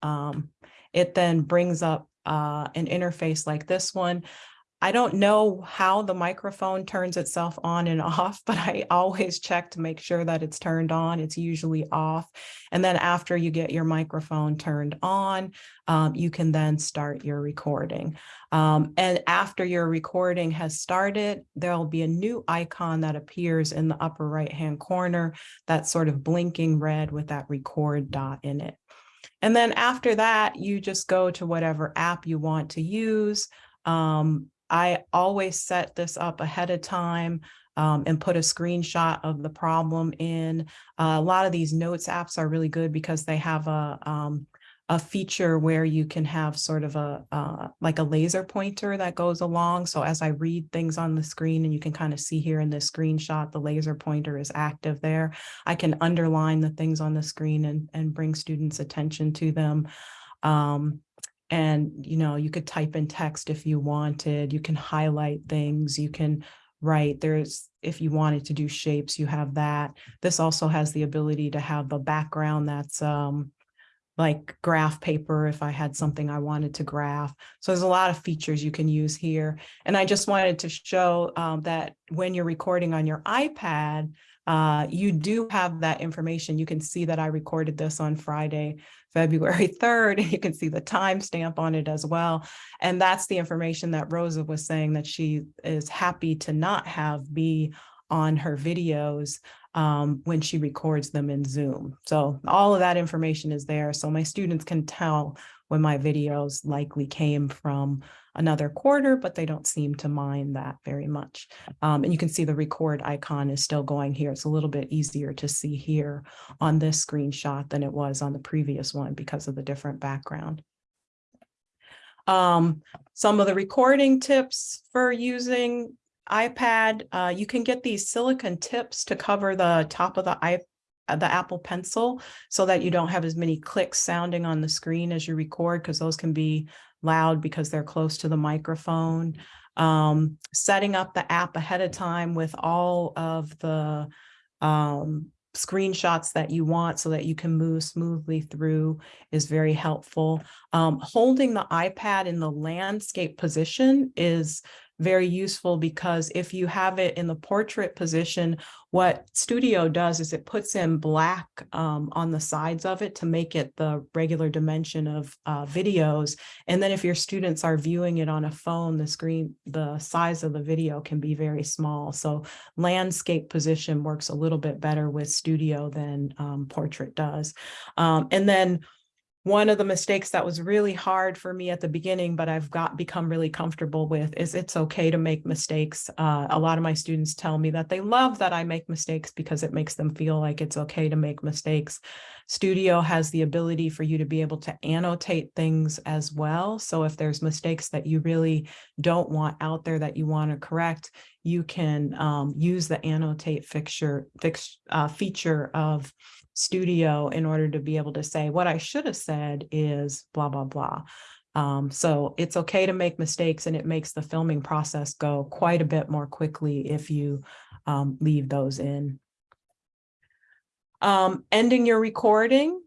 um, it then brings up uh, an interface like this one. I don't know how the microphone turns itself on and off, but I always check to make sure that it's turned on. It's usually off. And then after you get your microphone turned on, um, you can then start your recording. Um, and after your recording has started, there'll be a new icon that appears in the upper right-hand corner that's sort of blinking red with that record dot in it. And then after that, you just go to whatever app you want to use. Um, I always set this up ahead of time um, and put a screenshot of the problem in. Uh, a lot of these notes apps are really good because they have a, um, a feature where you can have sort of a uh, like a laser pointer that goes along. So as I read things on the screen and you can kind of see here in this screenshot, the laser pointer is active there. I can underline the things on the screen and, and bring students attention to them. Um, and, you know, you could type in text if you wanted, you can highlight things, you can write, there's, if you wanted to do shapes, you have that. This also has the ability to have a background that's um, like graph paper if I had something I wanted to graph. So there's a lot of features you can use here. And I just wanted to show um, that when you're recording on your iPad, uh, you do have that information. You can see that I recorded this on Friday, February 3rd, and you can see the timestamp on it as well. And that's the information that Rosa was saying that she is happy to not have be on her videos um, when she records them in Zoom. So all of that information is there. So my students can tell when my videos likely came from another quarter, but they don't seem to mind that very much. Um, and you can see the record icon is still going here. It's a little bit easier to see here on this screenshot than it was on the previous one because of the different background. Um, some of the recording tips for using iPad, uh, you can get these silicon tips to cover the top of the iPad the Apple Pencil so that you don't have as many clicks sounding on the screen as you record because those can be loud because they're close to the microphone. Um, setting up the app ahead of time with all of the um, screenshots that you want so that you can move smoothly through is very helpful. Um, holding the iPad in the landscape position is very useful because if you have it in the portrait position, what Studio does is it puts in black um, on the sides of it to make it the regular dimension of uh, videos. And then if your students are viewing it on a phone, the screen, the size of the video can be very small. So landscape position works a little bit better with Studio than um, portrait does. Um, and then one of the mistakes that was really hard for me at the beginning, but I've got become really comfortable with is it's okay to make mistakes. Uh, a lot of my students tell me that they love that I make mistakes because it makes them feel like it's okay to make mistakes. Studio has the ability for you to be able to annotate things as well. So if there's mistakes that you really don't want out there that you want to correct, you can um, use the annotate fixture, fix, uh, feature of studio in order to be able to say what I should have said is blah, blah, blah. Um, so it's okay to make mistakes and it makes the filming process go quite a bit more quickly if you um, leave those in. Um, ending your recording,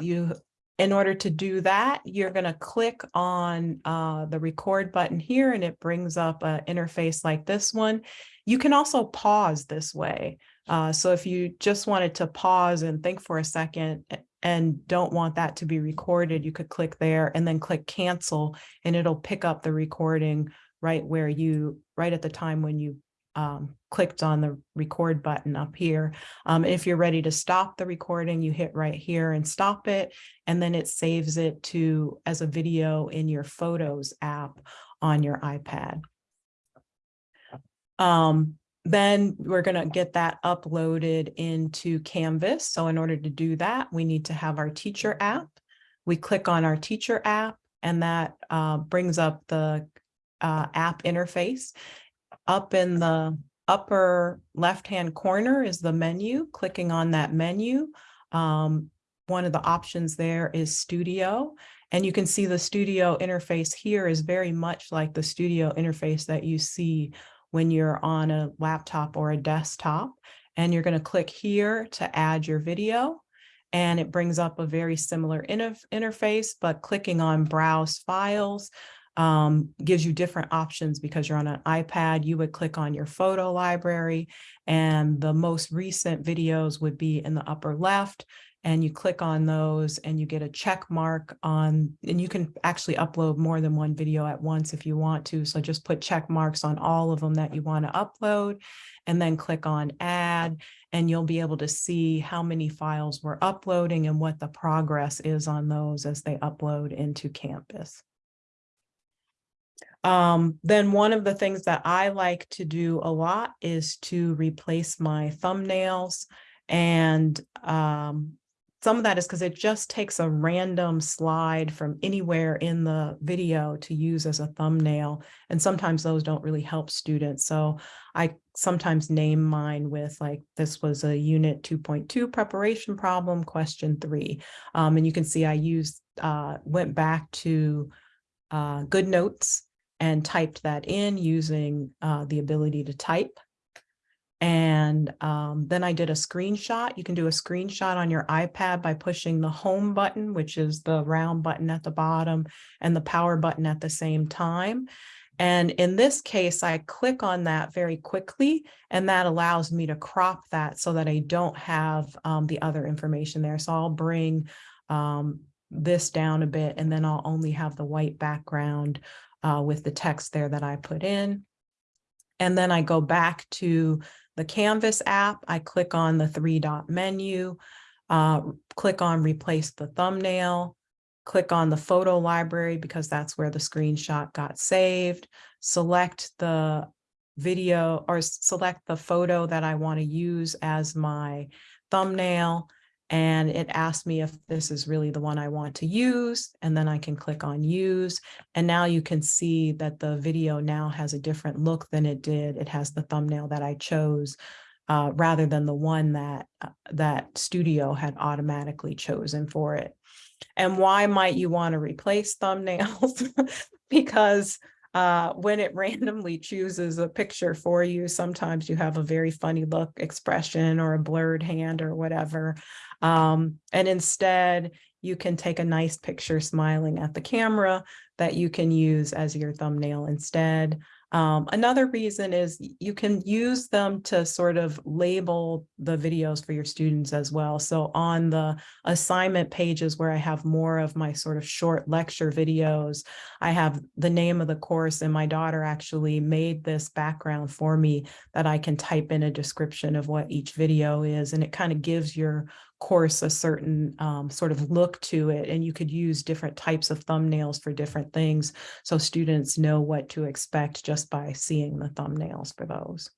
you in order to do that, you're going to click on uh, the record button here and it brings up an interface like this one. You can also pause this way. Uh, so if you just wanted to pause and think for a second and don't want that to be recorded, you could click there and then click cancel and it'll pick up the recording right where you, right at the time when you um, clicked on the record button up here. Um, if you're ready to stop the recording, you hit right here and stop it, and then it saves it to as a video in your Photos app on your iPad. Um, then we're going to get that uploaded into Canvas. So in order to do that, we need to have our teacher app. We click on our teacher app and that uh, brings up the uh, app interface. Up in the upper left-hand corner is the menu. Clicking on that menu, um, one of the options there is Studio. And you can see the Studio interface here is very much like the Studio interface that you see when you're on a laptop or a desktop. And you're going to click here to add your video. And it brings up a very similar inter interface, but clicking on Browse Files um, gives you different options because you're on an iPad, you would click on your photo library and the most recent videos would be in the upper left and you click on those and you get a check mark on, and you can actually upload more than one video at once if you want to. So just put check marks on all of them that you want to upload and then click on add and you'll be able to see how many files we're uploading and what the progress is on those as they upload into Canvas. Um, then one of the things that I like to do a lot is to replace my thumbnails. And um, some of that is because it just takes a random slide from anywhere in the video to use as a thumbnail. And sometimes those don't really help students. So I sometimes name mine with like, this was a unit 2.2 preparation problem, question three. Um, and you can see I used, uh, went back to uh, Good Notes and typed that in using uh, the ability to type. And um, then I did a screenshot. You can do a screenshot on your iPad by pushing the home button, which is the round button at the bottom and the power button at the same time. And in this case, I click on that very quickly, and that allows me to crop that so that I don't have um, the other information there. So I'll bring um, this down a bit, and then I'll only have the white background uh, with the text there that I put in. And then I go back to the Canvas app. I click on the three dot menu, uh, click on replace the thumbnail, click on the photo library because that's where the screenshot got saved, select the video or select the photo that I want to use as my thumbnail and it asked me if this is really the one I want to use, and then I can click on use. And now you can see that the video now has a different look than it did. It has the thumbnail that I chose uh, rather than the one that uh, that studio had automatically chosen for it. And why might you want to replace thumbnails? because uh, when it randomly chooses a picture for you, sometimes you have a very funny look expression or a blurred hand or whatever. Um, and instead, you can take a nice picture smiling at the camera that you can use as your thumbnail instead. Um, another reason is you can use them to sort of label the videos for your students as well. So on the assignment pages where I have more of my sort of short lecture videos, I have the name of the course and my daughter actually made this background for me that I can type in a description of what each video is. And it kind of gives your course a certain um, sort of look to it and you could use different types of thumbnails for different things so students know what to expect just by seeing the thumbnails for those.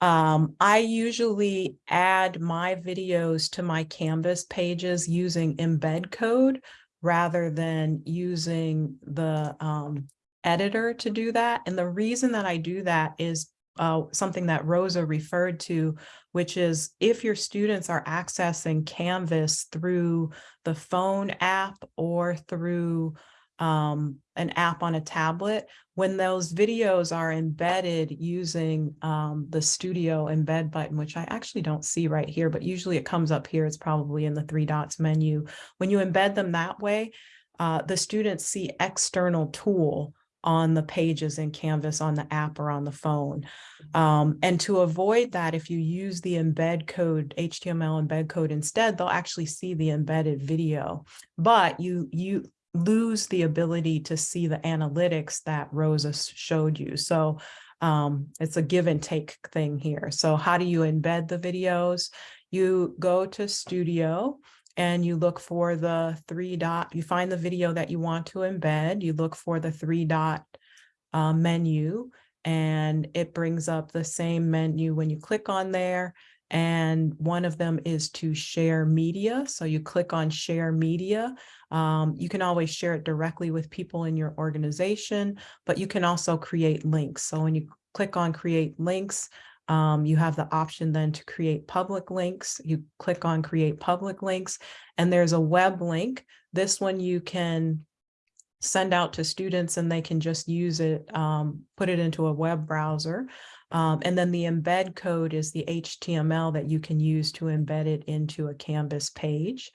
Um, I usually add my videos to my Canvas pages using embed code rather than using the um, editor to do that. And the reason that I do that is uh, something that Rosa referred to, which is if your students are accessing Canvas through the phone app or through um, an app on a tablet, when those videos are embedded using um, the studio embed button, which I actually don't see right here, but usually it comes up here, it's probably in the three dots menu. When you embed them that way, uh, the students see external tool on the pages in Canvas on the app or on the phone. Um, and to avoid that, if you use the embed code, HTML embed code instead, they'll actually see the embedded video, but you, you lose the ability to see the analytics that Rosa showed you. So um, it's a give and take thing here. So how do you embed the videos? You go to Studio and you look for the three dot, you find the video that you want to embed, you look for the three dot uh, menu, and it brings up the same menu when you click on there, And one of them is to share media. So you click on share media. Um, you can always share it directly with people in your organization, but you can also create links. So when you click on create links, um, you have the option then to create public links. You click on create public links and there's a web link. This one you can send out to students and they can just use it, um, put it into a web browser. Um, and then the embed code is the HTML that you can use to embed it into a Canvas page.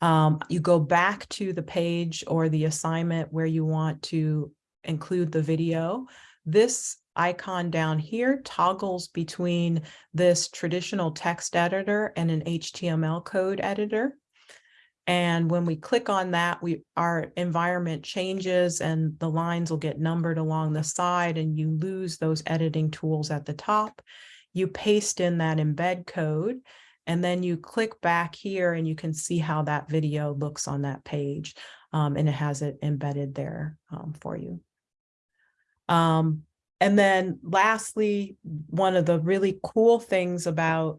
Um, you go back to the page or the assignment where you want to include the video. This icon down here toggles between this traditional text editor and an HTML code editor. And when we click on that, we our environment changes and the lines will get numbered along the side and you lose those editing tools at the top. You paste in that embed code and then you click back here and you can see how that video looks on that page. Um, and it has it embedded there um, for you. Um, and then lastly, one of the really cool things about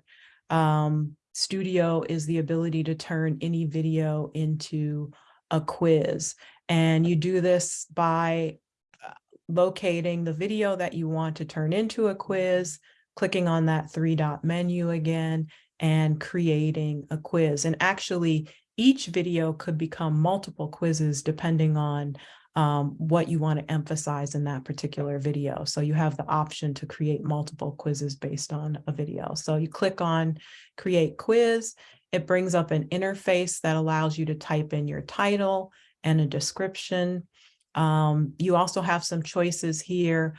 um, Studio is the ability to turn any video into a quiz. And you do this by uh, locating the video that you want to turn into a quiz, clicking on that three dot menu again, and creating a quiz. And actually, each video could become multiple quizzes depending on um, what you want to emphasize in that particular video. So you have the option to create multiple quizzes based on a video. So you click on create quiz. It brings up an interface that allows you to type in your title and a description. Um, you also have some choices here.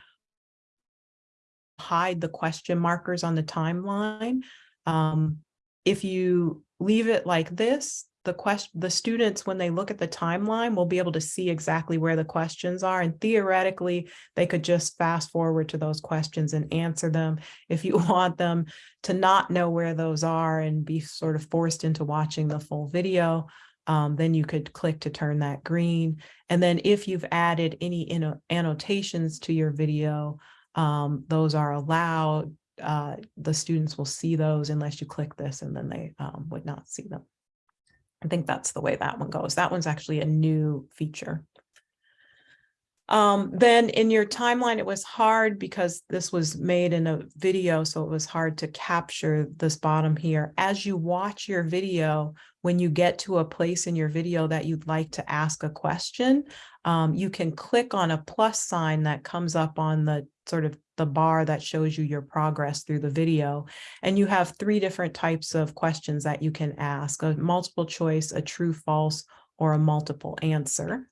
Hide the question markers on the timeline. Um, if you leave it like this, the question, the students, when they look at the timeline, will be able to see exactly where the questions are. And theoretically, they could just fast forward to those questions and answer them. If you want them to not know where those are and be sort of forced into watching the full video, um, then you could click to turn that green. And then if you've added any annotations to your video, um, those are allowed. Uh, the students will see those unless you click this and then they um, would not see them. I think that's the way that one goes. That one's actually a new feature. Um, then in your timeline, it was hard because this was made in a video, so it was hard to capture this bottom here. As you watch your video, when you get to a place in your video that you'd like to ask a question, um, you can click on a plus sign that comes up on the sort of the bar that shows you your progress through the video. And you have three different types of questions that you can ask, a multiple choice, a true, false, or a multiple answer.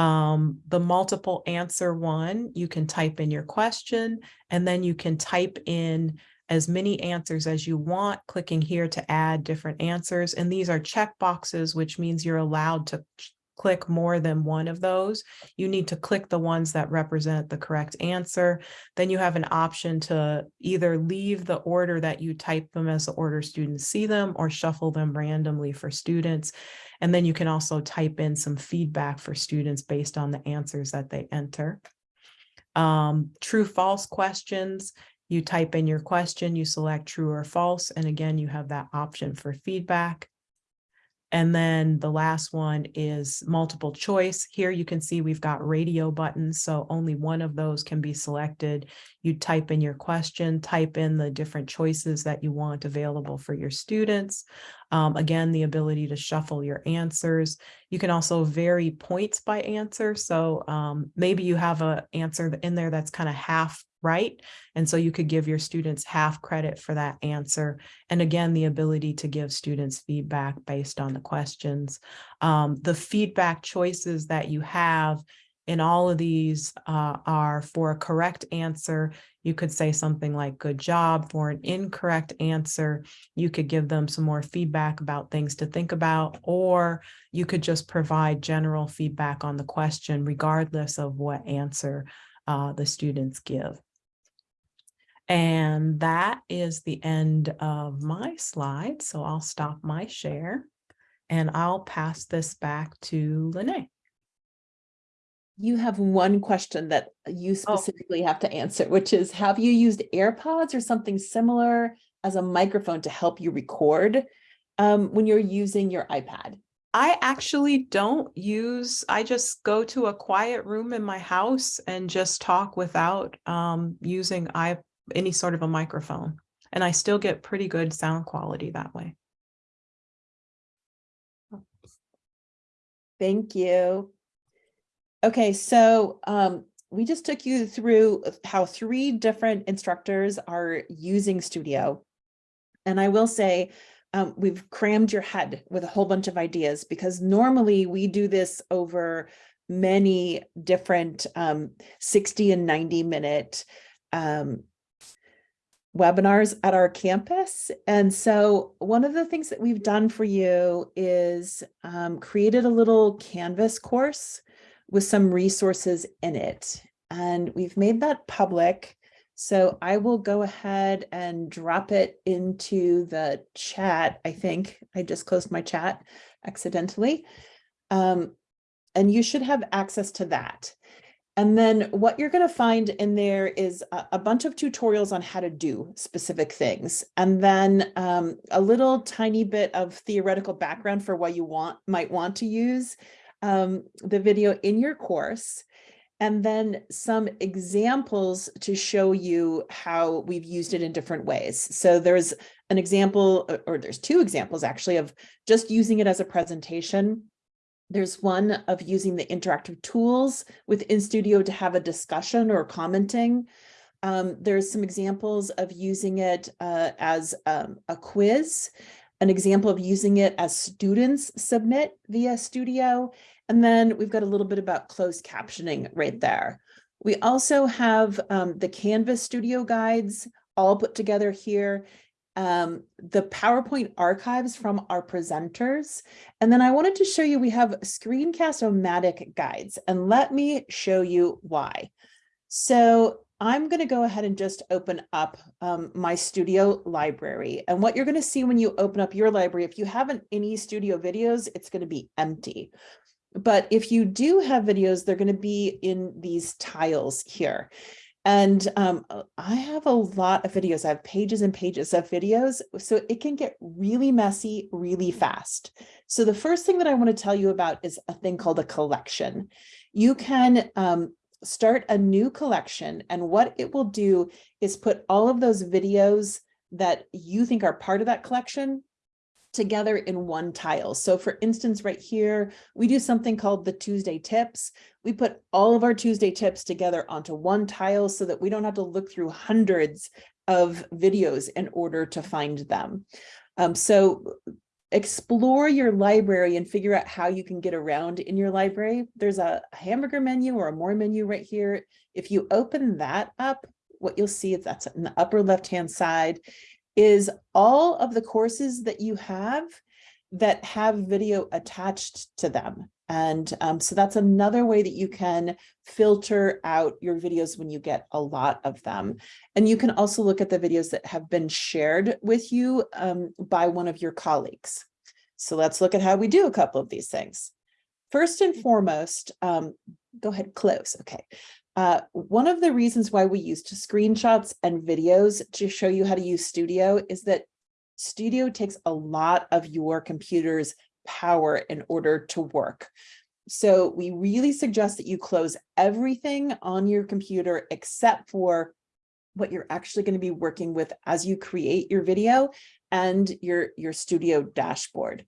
Um, the multiple answer one, you can type in your question and then you can type in as many answers as you want, clicking here to add different answers. And these are check boxes, which means you're allowed to click more than one of those. You need to click the ones that represent the correct answer. Then you have an option to either leave the order that you type them as the order students see them or shuffle them randomly for students. And then you can also type in some feedback for students based on the answers that they enter. Um, true false questions, you type in your question, you select true or false, and again, you have that option for feedback. And then the last one is multiple choice. Here you can see we've got radio buttons, so only one of those can be selected. You type in your question, type in the different choices that you want available for your students. Um, again, the ability to shuffle your answers. You can also vary points by answer. So um, maybe you have an answer in there that's kind of half right? And so you could give your students half credit for that answer. And again, the ability to give students feedback based on the questions. Um, the feedback choices that you have in all of these uh, are for a correct answer. You could say something like good job for an incorrect answer. You could give them some more feedback about things to think about, or you could just provide general feedback on the question, regardless of what answer uh, the students give. And that is the end of my slide. So I'll stop my share and I'll pass this back to Lene. You have one question that you Oh. specifically have to answer, which is, have you used AirPods or something similar as a microphone to help you record um, when you're using your iPad? I actually don't use, I just go to a quiet room in my house and just talk without um, using I, any sort of a microphone. And I still get pretty good sound quality that way. Thank you. Okay, so um, we just took you through how three different instructors are using Studio. And I will say, um, we've crammed your head with a whole bunch of ideas because normally we do this over many different um, 60 and 90 minute um, webinars at our campus. And so one of the things that we've done for you is um, created a little Canvas course with some resources in it. And we've made that public. So I will go ahead and drop it into the chat. I think I just closed my chat accidentally. Um, and you should have access to that. And then what you're going to find in there is a, a, bunch of tutorials on how to do specific things. And then um, a little tiny bit of theoretical background for what you want might want to use um, the video in your course and then some examples to show you how we've used it in different ways. So there's an example, or there's two examples actually, of just using it as a presentation. There's one of using the interactive tools within Studio to have a discussion or commenting. Um, there's some examples of using it uh, as um, a quiz, an example of using it as students submit via Studio, and then we've got a little bit about closed captioning right there. We also have um, the Canvas studio guides all put together here, um, the PowerPoint archives from our presenters. And then I wanted to show you, we have Screencast-O-Matic guides, and let me show you why. So I'm going to go ahead and just open up um, my studio library. And what you're going to see when you open up your library, if you haven't any studio videos, it's going to be empty. But if you do have videos, they're going to be in these tiles here. And um, uh, I have a lot of videos. I have pages and pages of videos, so it can get really messy really fast. So the first thing that I want to tell you about is a thing called a collection. You can um, start a new collection, and what it will do is put all of those videos that you think are part of that collection together in one tile. So for instance, right here, we do something called the Tuesday tips. We put all of our Tuesday tips together onto one tile so that we don't have to look through hundreds of videos in order to find them. Um, so explore your library and figure out how you can get around in your library. There's a hamburger menu or a more menu right here. If you open that up, what you'll see is that's in the upper left-hand side is all of the courses that you have that have video attached to them. And um, so that's another way that you can filter out your videos when you get a lot of them. And you can also look at the videos that have been shared with you um, by one of your colleagues. So let's look at how we do a couple of these things. First and foremost, um, go ahead, close. Okay. Uh, one of the reasons why we used screenshots and videos to show you how to use Studio is that Studio takes a lot of your computer's power in order to work. So we really suggest that you close everything on your computer except for what you're actually going to be working with as you create your video and your, your studio dashboard.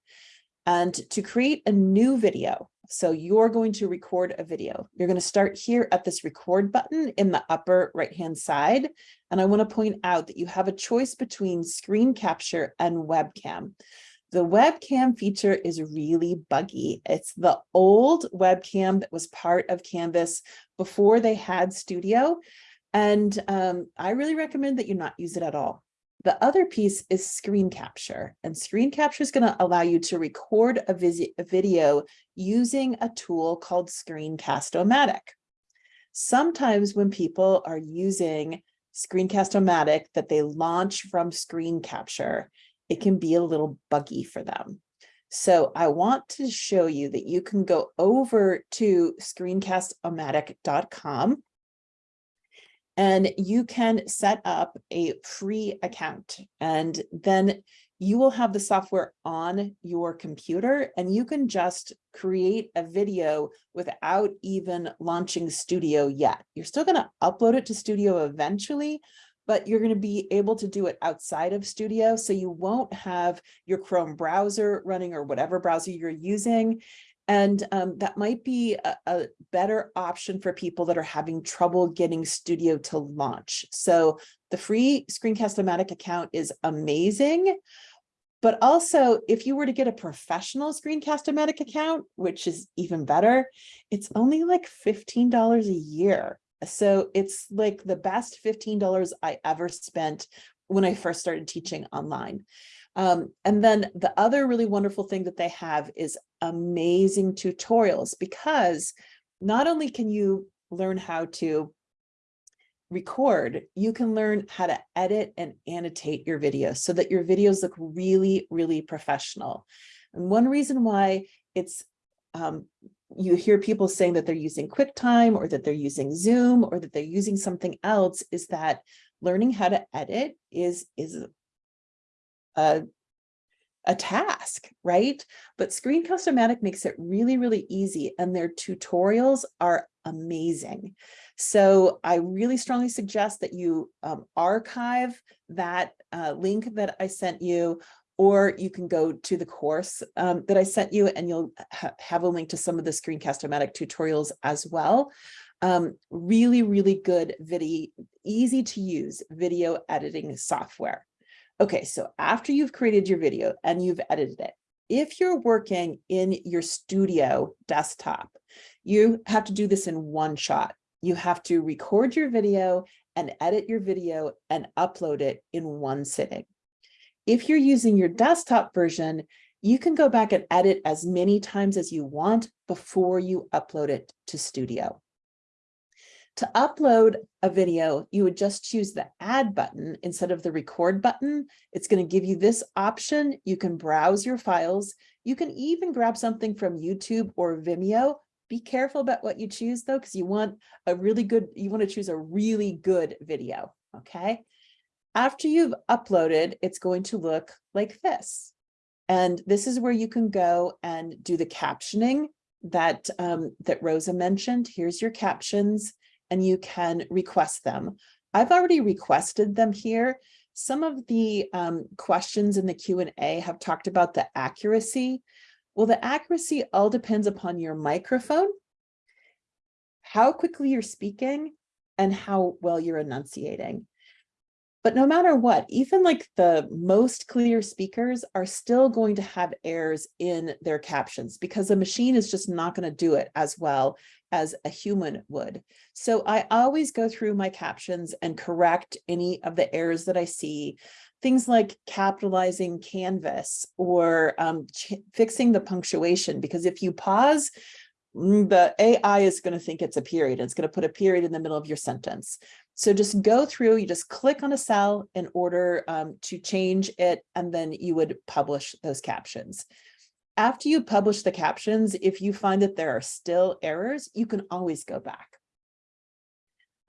And to create a new video, so you're going to record a video. You're going to start here at this record button in the upper right hand side. And I want to point out that you have a choice between screen capture and webcam. The webcam feature is really buggy. It's the old webcam that was part of Canvas before they had Studio. And um, I really recommend that you not use it at all. The other piece is screen capture and screen capture is going to allow you to record a, a video using a tool called Screencast-O-Matic. Sometimes when people are using Screencast-O-Matic that they launch from screen capture, it can be a little buggy for them. So I want to show you that you can go over to screencast-o-matic.com And you can set up a free account and then you will have the software on your computer and you can just create a video without even launching Studio yet. You're still going to upload it to Studio eventually, but you're going to be able to do it outside of Studio. So you won't have your Chrome browser running or whatever browser you're using. And um, that might be a, a better option for people that are having trouble getting Studio to launch. So the free Screencast-O-Matic account is amazing. But also, if you were to get a professional Screencast-O-Matic account, which is even better, it's only like $15 a year. So it's like the best $15 I ever spent when I first started teaching online. Um, and then the other really wonderful thing that they have is amazing tutorials because not only can you learn how to record, you can learn how to edit and annotate your videos so that your videos look really, really professional. And one reason why it's um, you hear people saying that they're using QuickTime or that they're using Zoom or that they're using something else is that learning how to edit is, is a, a task, right? But Screencast-O-Matic makes it really, really easy and their tutorials are amazing. So I really strongly suggest that you um, archive that uh, link that I sent you or you can go to the course um, that I sent you and you'll ha have a link to some of the Screencast-O-Matic tutorials as well. Um, really, really good video, easy to use video editing software. Okay, so after you've created your video and you've edited it, if you're working in your studio desktop, you have to do this in one shot. You have to record your video and edit your video and upload it in one sitting. If you're using your desktop version, you can go back and edit as many times as you want before you upload it to Studio. To upload a video, you would just choose the add button instead of the record button. It's going to give you this option. You can browse your files. You can even grab something from YouTube or Vimeo. Be careful about what you choose though, because you want a really good, you want to choose a really good video. Okay. After you've uploaded, it's going to look like this. And this is where you can go and do the captioning that, um, that Rosa mentioned. Here's your captions and you can request them. I've already requested them here. Some of the um, questions in the Q&A have talked about the accuracy. Well, the accuracy all depends upon your microphone, how quickly you're speaking, and how well you're enunciating. But no matter what, even like the most clear speakers are still going to have errors in their captions because the machine is just not going to do it as well as a human would. So I always go through my captions and correct any of the errors that I see. Things like capitalizing canvas or um, fixing the punctuation, because if you pause, mm, the AI is going to think it's a period. It's going to put a period in the middle of your sentence. So just go through, you just click on a cell in order um, to change it, and then you would publish those captions. After you publish the captions, if you find that there are still errors, you can always go back.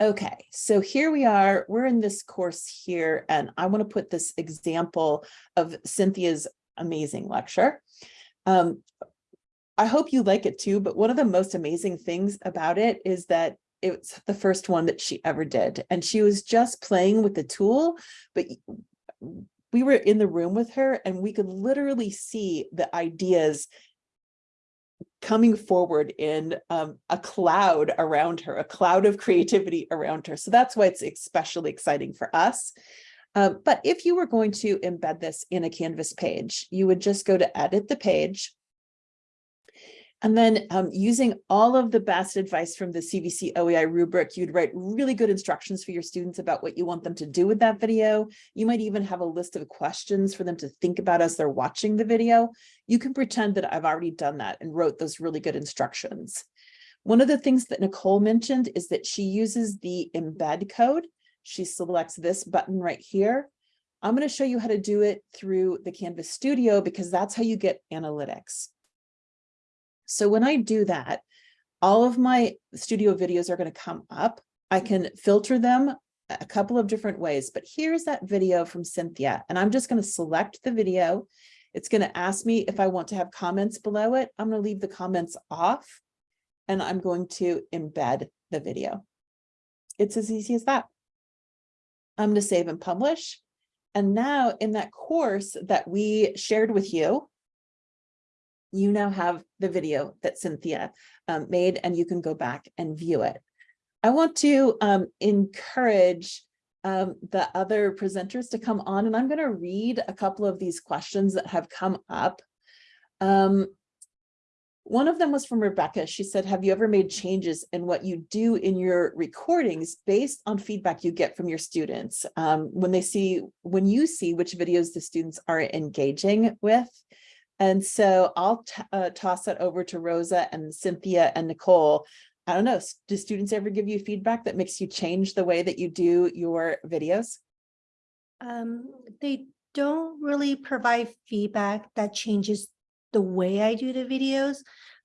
Okay, so here we are, we're in this course here, and I want to put this example of Cynthia's amazing lecture. Um, I hope you like it too, but one of the most amazing things about it is that it's the first one that she ever did. And she was just playing with the tool, but we were in the room with her and we could literally see the ideas coming forward in um, a cloud around her, a cloud of creativity around her. So that's why it's especially exciting for us. Um, but if you were going to embed this in a Canvas page, you would just go to edit the page, and then um, using all of the best advice from the CVC OEI rubric, you'd write really good instructions for your students about what you want them to do with that video. You might even have a list of questions for them to think about as they're watching the video. You can pretend that I've already done that and wrote those really good instructions. One of the things that Nicole mentioned is that she uses the embed code. She selects this button right here. I'm going to show you how to do it through the Canvas Studio because that's how you get analytics. So when I do that, all of my studio videos are going to come up. I can filter them a couple of different ways, but here's that video from Cynthia, and I'm just going to select the video. It's going to ask me if I want to have comments below it. I'm going to leave the comments off and I'm going to embed the video. It's as easy as that. I'm going to save and publish. And now in that course that we shared with you, you now have the video that Cynthia um, made and you can go back and view it. I want to um, encourage um, the other presenters to come on and I'm going to read a couple of these questions that have come up. Um, one of them was from Rebecca. She said, have you ever made changes in what you do in your recordings based on feedback you get from your students? Um, when they see, when you see which videos the students are engaging with. And so I'll uh, toss that over to Rosa and Cynthia and Nicole. I don't know, do students ever give you feedback that makes you change the way that you do your videos? Um, they don't really provide feedback that changes the way I do the videos,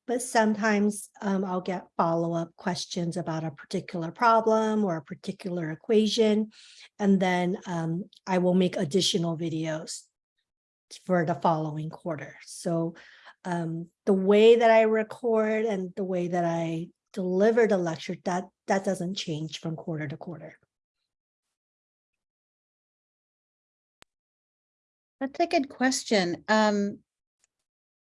but sometimes um, I'll get follow-up questions about a particular problem or a particular equation, and then um, I will make additional videos for the following quarter. So um, the way that I record and the way that I deliver the lecture, that that doesn't change from quarter to quarter. That's a good question. Um,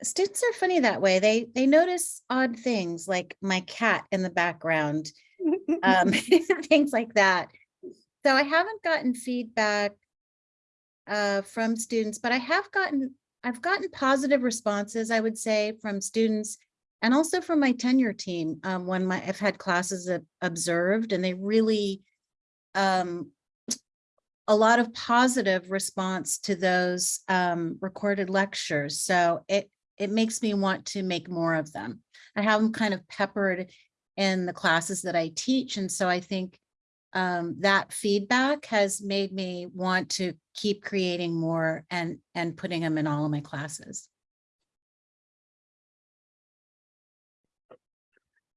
students are funny that way. They they notice odd things like my cat in the background, um, things like that. So I haven't gotten feedback uh, from students, but I have gotten I've gotten positive responses, I would say, from students and also from my tenure team um, when my I've had classes observed and they really um, a lot of positive response to those um, recorded lectures. So it it makes me want to make more of them. I have them kind of peppered in the classes that I teach. And so I think um, that feedback has made me want to keep creating more and, and putting them in all of my classes.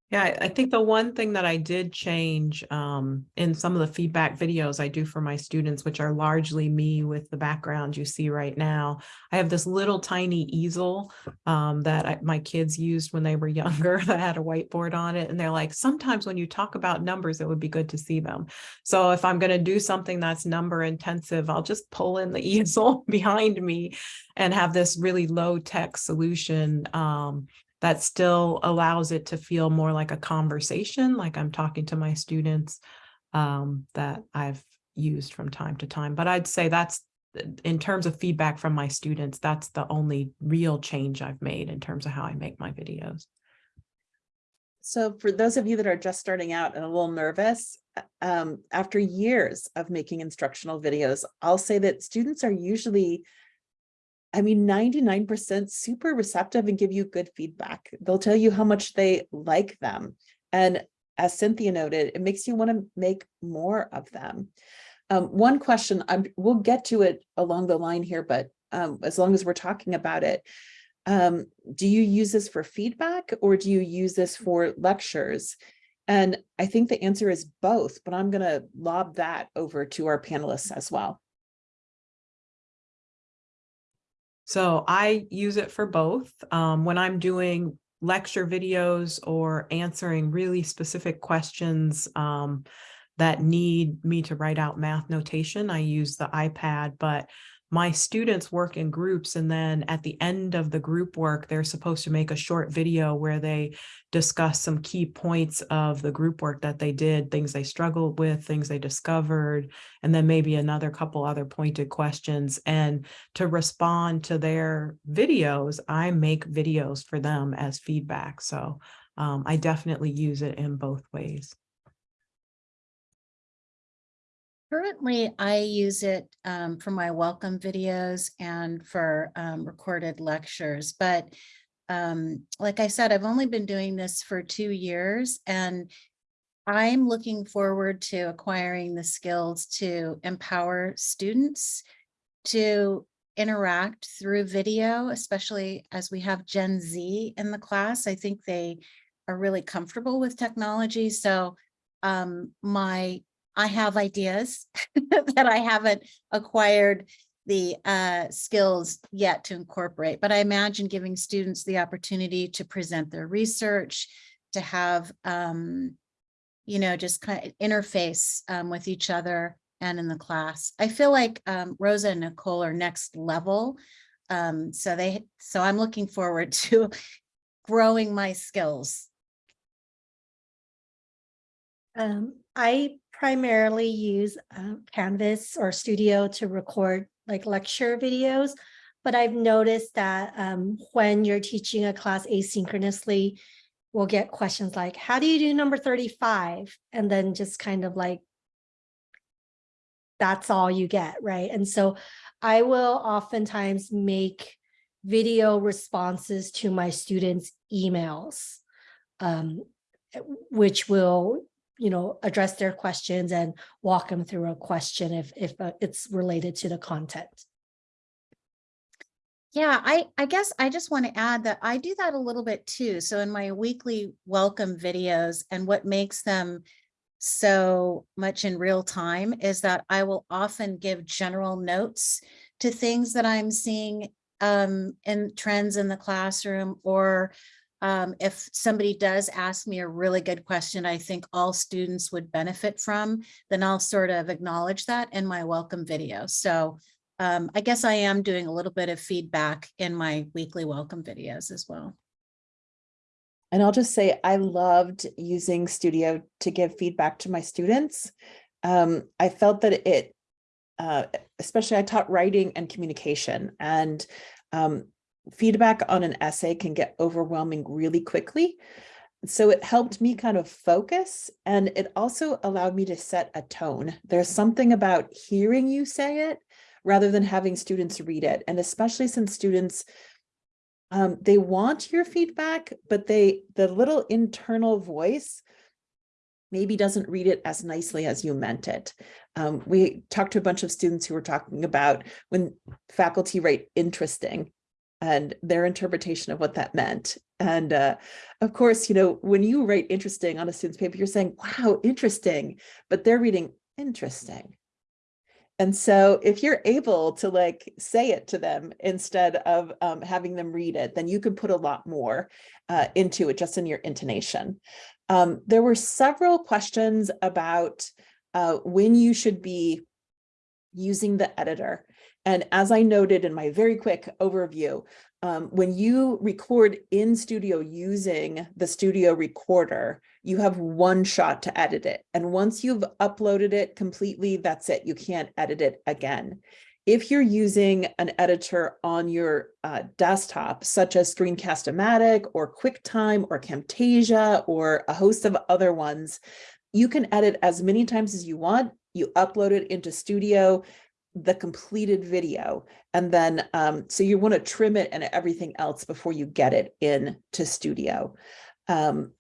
Yeah, I- think the one thing that I did change um, in some of the feedback videos I do for my students, which are largely me with the background you see right now, I have this little tiny easel um, that I, my kids used when they were younger that had a whiteboard on it. And they're like, sometimes when you talk about numbers, it would be good to see them. So if I'm going to do something that's number intensive, I'll just pull in the easel behind me and have this really low tech solution um, that still allows it to feel more like a conversation, like I'm talking to my students um, that I've used from time to time. But I'd say that's in terms of feedback from my students, that's the only real change I've made in terms of how I make my videos. So for those of you that are just starting out and a little nervous, um, after years of making instructional videos, I'll say that students are usually I mean, 99% super receptive and give you good feedback. They'll tell you how much they like them. And as Cynthia noted, it makes you want to make more of them. Um, one question, I'm, we'll get to it along the line here, but um, as long as we're talking about it, um, do you use this for feedback or do you use this for lectures? And I think the answer is both, but I'm going to lob that over to our panelists as well. So I use it for both. Um, when I'm doing lecture videos or answering really specific questions um, that need me to write out math notation, I use the iPad, but my students work in groups and then at the end of the group work, they're supposed to make a short video where they discuss some key points of the group work that they did, things they struggled with, things they discovered, and then maybe another couple other pointed questions. And to respond to their videos, I make videos for them as feedback. So um, I definitely use it in both ways. Currently, I use it um, for my welcome videos and for um, recorded lectures. But um, like I said, I've only been doing this for two years and I'm looking forward to acquiring the skills to empower students to interact through video, especially as we have Gen Z in the class. I think they are really comfortable with technology. So um, my I have ideas that I haven't acquired the uh, skills yet to incorporate, but I imagine giving students the opportunity to present their research, to have, um, you know, just kind of interface um, with each other and in the class. I feel like um, Rosa and Nicole are next level. Um, so they, so I'm looking forward to growing my skills. Um, I primarily use uh, Canvas or Studio to record like lecture videos. But I've noticed that um, when you're teaching a class asynchronously, we'll get questions like, how do you do number 35? And then just kind of like, that's all you get, right? And so I will oftentimes make video responses to my students' emails, um, which will you know, address their questions and walk them through a question if, if uh, it's related to the content. Yeah, I, I guess I just want to add that I do that a little bit too. So in my weekly welcome videos and what makes them so much in real time is that I will often give general notes to things that I'm seeing um, in trends in the classroom or um, if somebody does ask me a really good question, I think all students would benefit from, then I'll sort of acknowledge that in my welcome video. So um, I guess I am doing a little bit of feedback in my weekly welcome videos as well. And I'll just say, I loved using Studio to give feedback to my students. Um, I felt that it, uh, especially I taught writing and communication and um, feedback on an essay can get overwhelming really quickly. So it helped me kind of focus and it also allowed me to set a tone. There's something about hearing you say it rather than having students read it. And especially since students, um, they want your feedback, but they the little internal voice maybe doesn't read it as nicely as you meant it. Um, we talked to a bunch of students who were talking about when faculty write interesting, and their interpretation of what that meant. And uh, of course, you know, when you write interesting on a student's paper, you're saying, wow, interesting, but they're reading interesting. And so if you're able to like say it to them instead of um, having them read it, then you can put a lot more uh, into it just in your intonation. Um, there were several questions about uh, when you should be using the editor. And as I noted in my very quick overview, um, when you record in studio using the studio recorder, you have one shot to edit it. And once you've uploaded it completely, that's it. You can't edit it again. If you're using an editor on your uh, desktop, such as Screencast-O-Matic or QuickTime or Camtasia or a host of other ones, you can edit as many times as you want. You upload it into Studio, the completed video. And then, um, so you want to trim it and everything else before you get it in to studio. Um,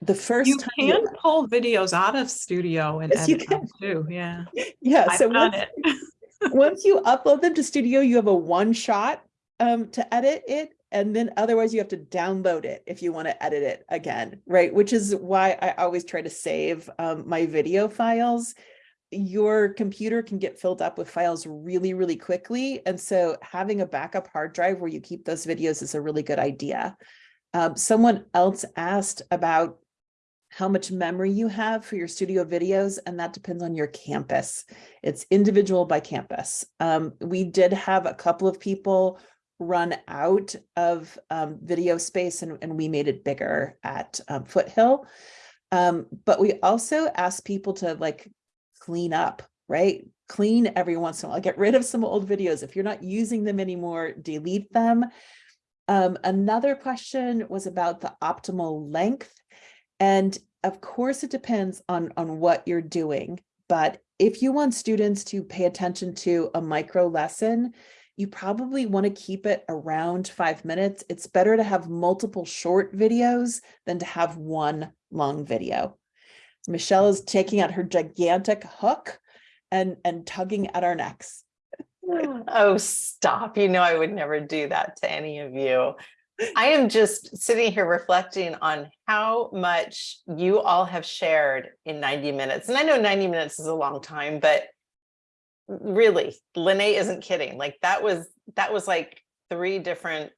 the first You can pull videos out of studio and Yes, you edit them too, yeah. yeah, I've so once, once you upload them to studio, you have a one shot um, to edit it. And then otherwise you have to download it if you want to edit it again, right? Which is why I always try to save um, my video files your computer can get filled up with files really, really quickly. And so having a backup hard drive where you keep those videos is a really good idea. Um, someone else asked about how much memory you have for your studio videos, and that depends on your campus. It's individual by campus. Um, we did have a couple of people run out of um, video space and, and we made it bigger at um, Foothill. Um, but we also asked people to like clean up, right? Clean every once in a while, get rid of some old videos. If you're not using them anymore, delete them. Um, another question was about the optimal length. And of course, it depends on, on what you're doing. But if you want students to pay attention to a micro lesson, you probably want to keep it around five minutes. It's better to have multiple short videos than to have one long video. Michelle is taking out her gigantic hook and, and tugging at our necks. Oh, stop. You know, I would never do that to any of you. I am just sitting here reflecting on how much you all have shared in 90 minutes. And I know 90 minutes is a long time, but really, Lene isn't kidding. Like that was, that was like three different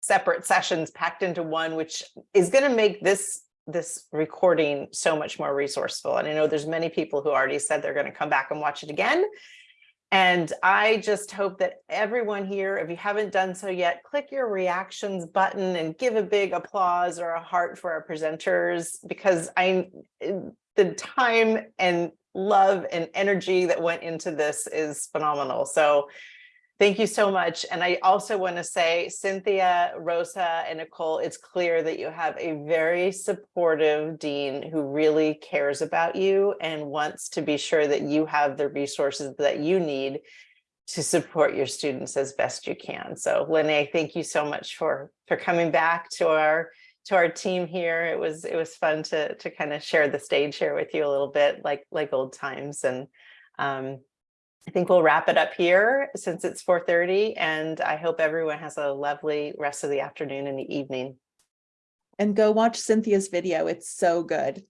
separate sessions packed into one, which is going to make this this recording so much more resourceful. And I know there's many people who already said they're going to come back and watch it again. And I just hope that everyone here, if you haven't done so yet, click your reactions button and give a big applause or a heart for our presenters because I the time and love and energy that went into this is phenomenal. So Thank you so much. And I also want to say, Cynthia, Rosa, and Nicole, it's clear that you have a very supportive dean who really cares about you and wants to be sure that you have the resources that you need to support your students as best you can. So Lene, thank you so much for, for coming back to our to our team here. It was it was fun to to kind of share the stage here with you a little bit like like old times. And um, I think we'll wrap it up here since it's 4.30 and I hope everyone has a lovely rest of the afternoon and the evening. And go watch Cynthia's video. It's so good.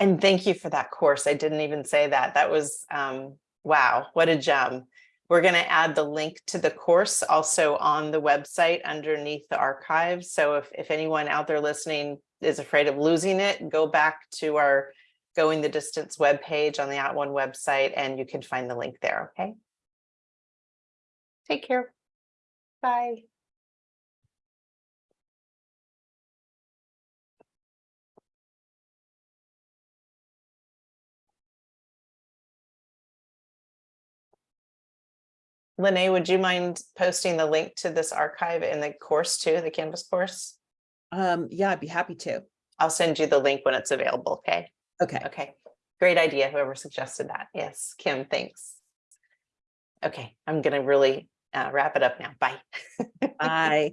And thank you for that course. I didn't even say that. That was, um, wow, what a gem. We're going to add the link to the course also on the website underneath the archives. So if, if anyone out there listening is afraid of losing it, go back to our Going the Distance webpage on the At @ONE website and you can find the link there, okay? Take care. Bye. Lene, would you mind posting the link to this archive in the course too, the Canvas course? Um, yeah, I'd be happy to. I'll send you the link when it's available, okay? Okay. Okay, great idea, whoever suggested that. Yes, Kim, thanks. Okay, I'm gonna really uh, wrap it up now. Bye. Bye.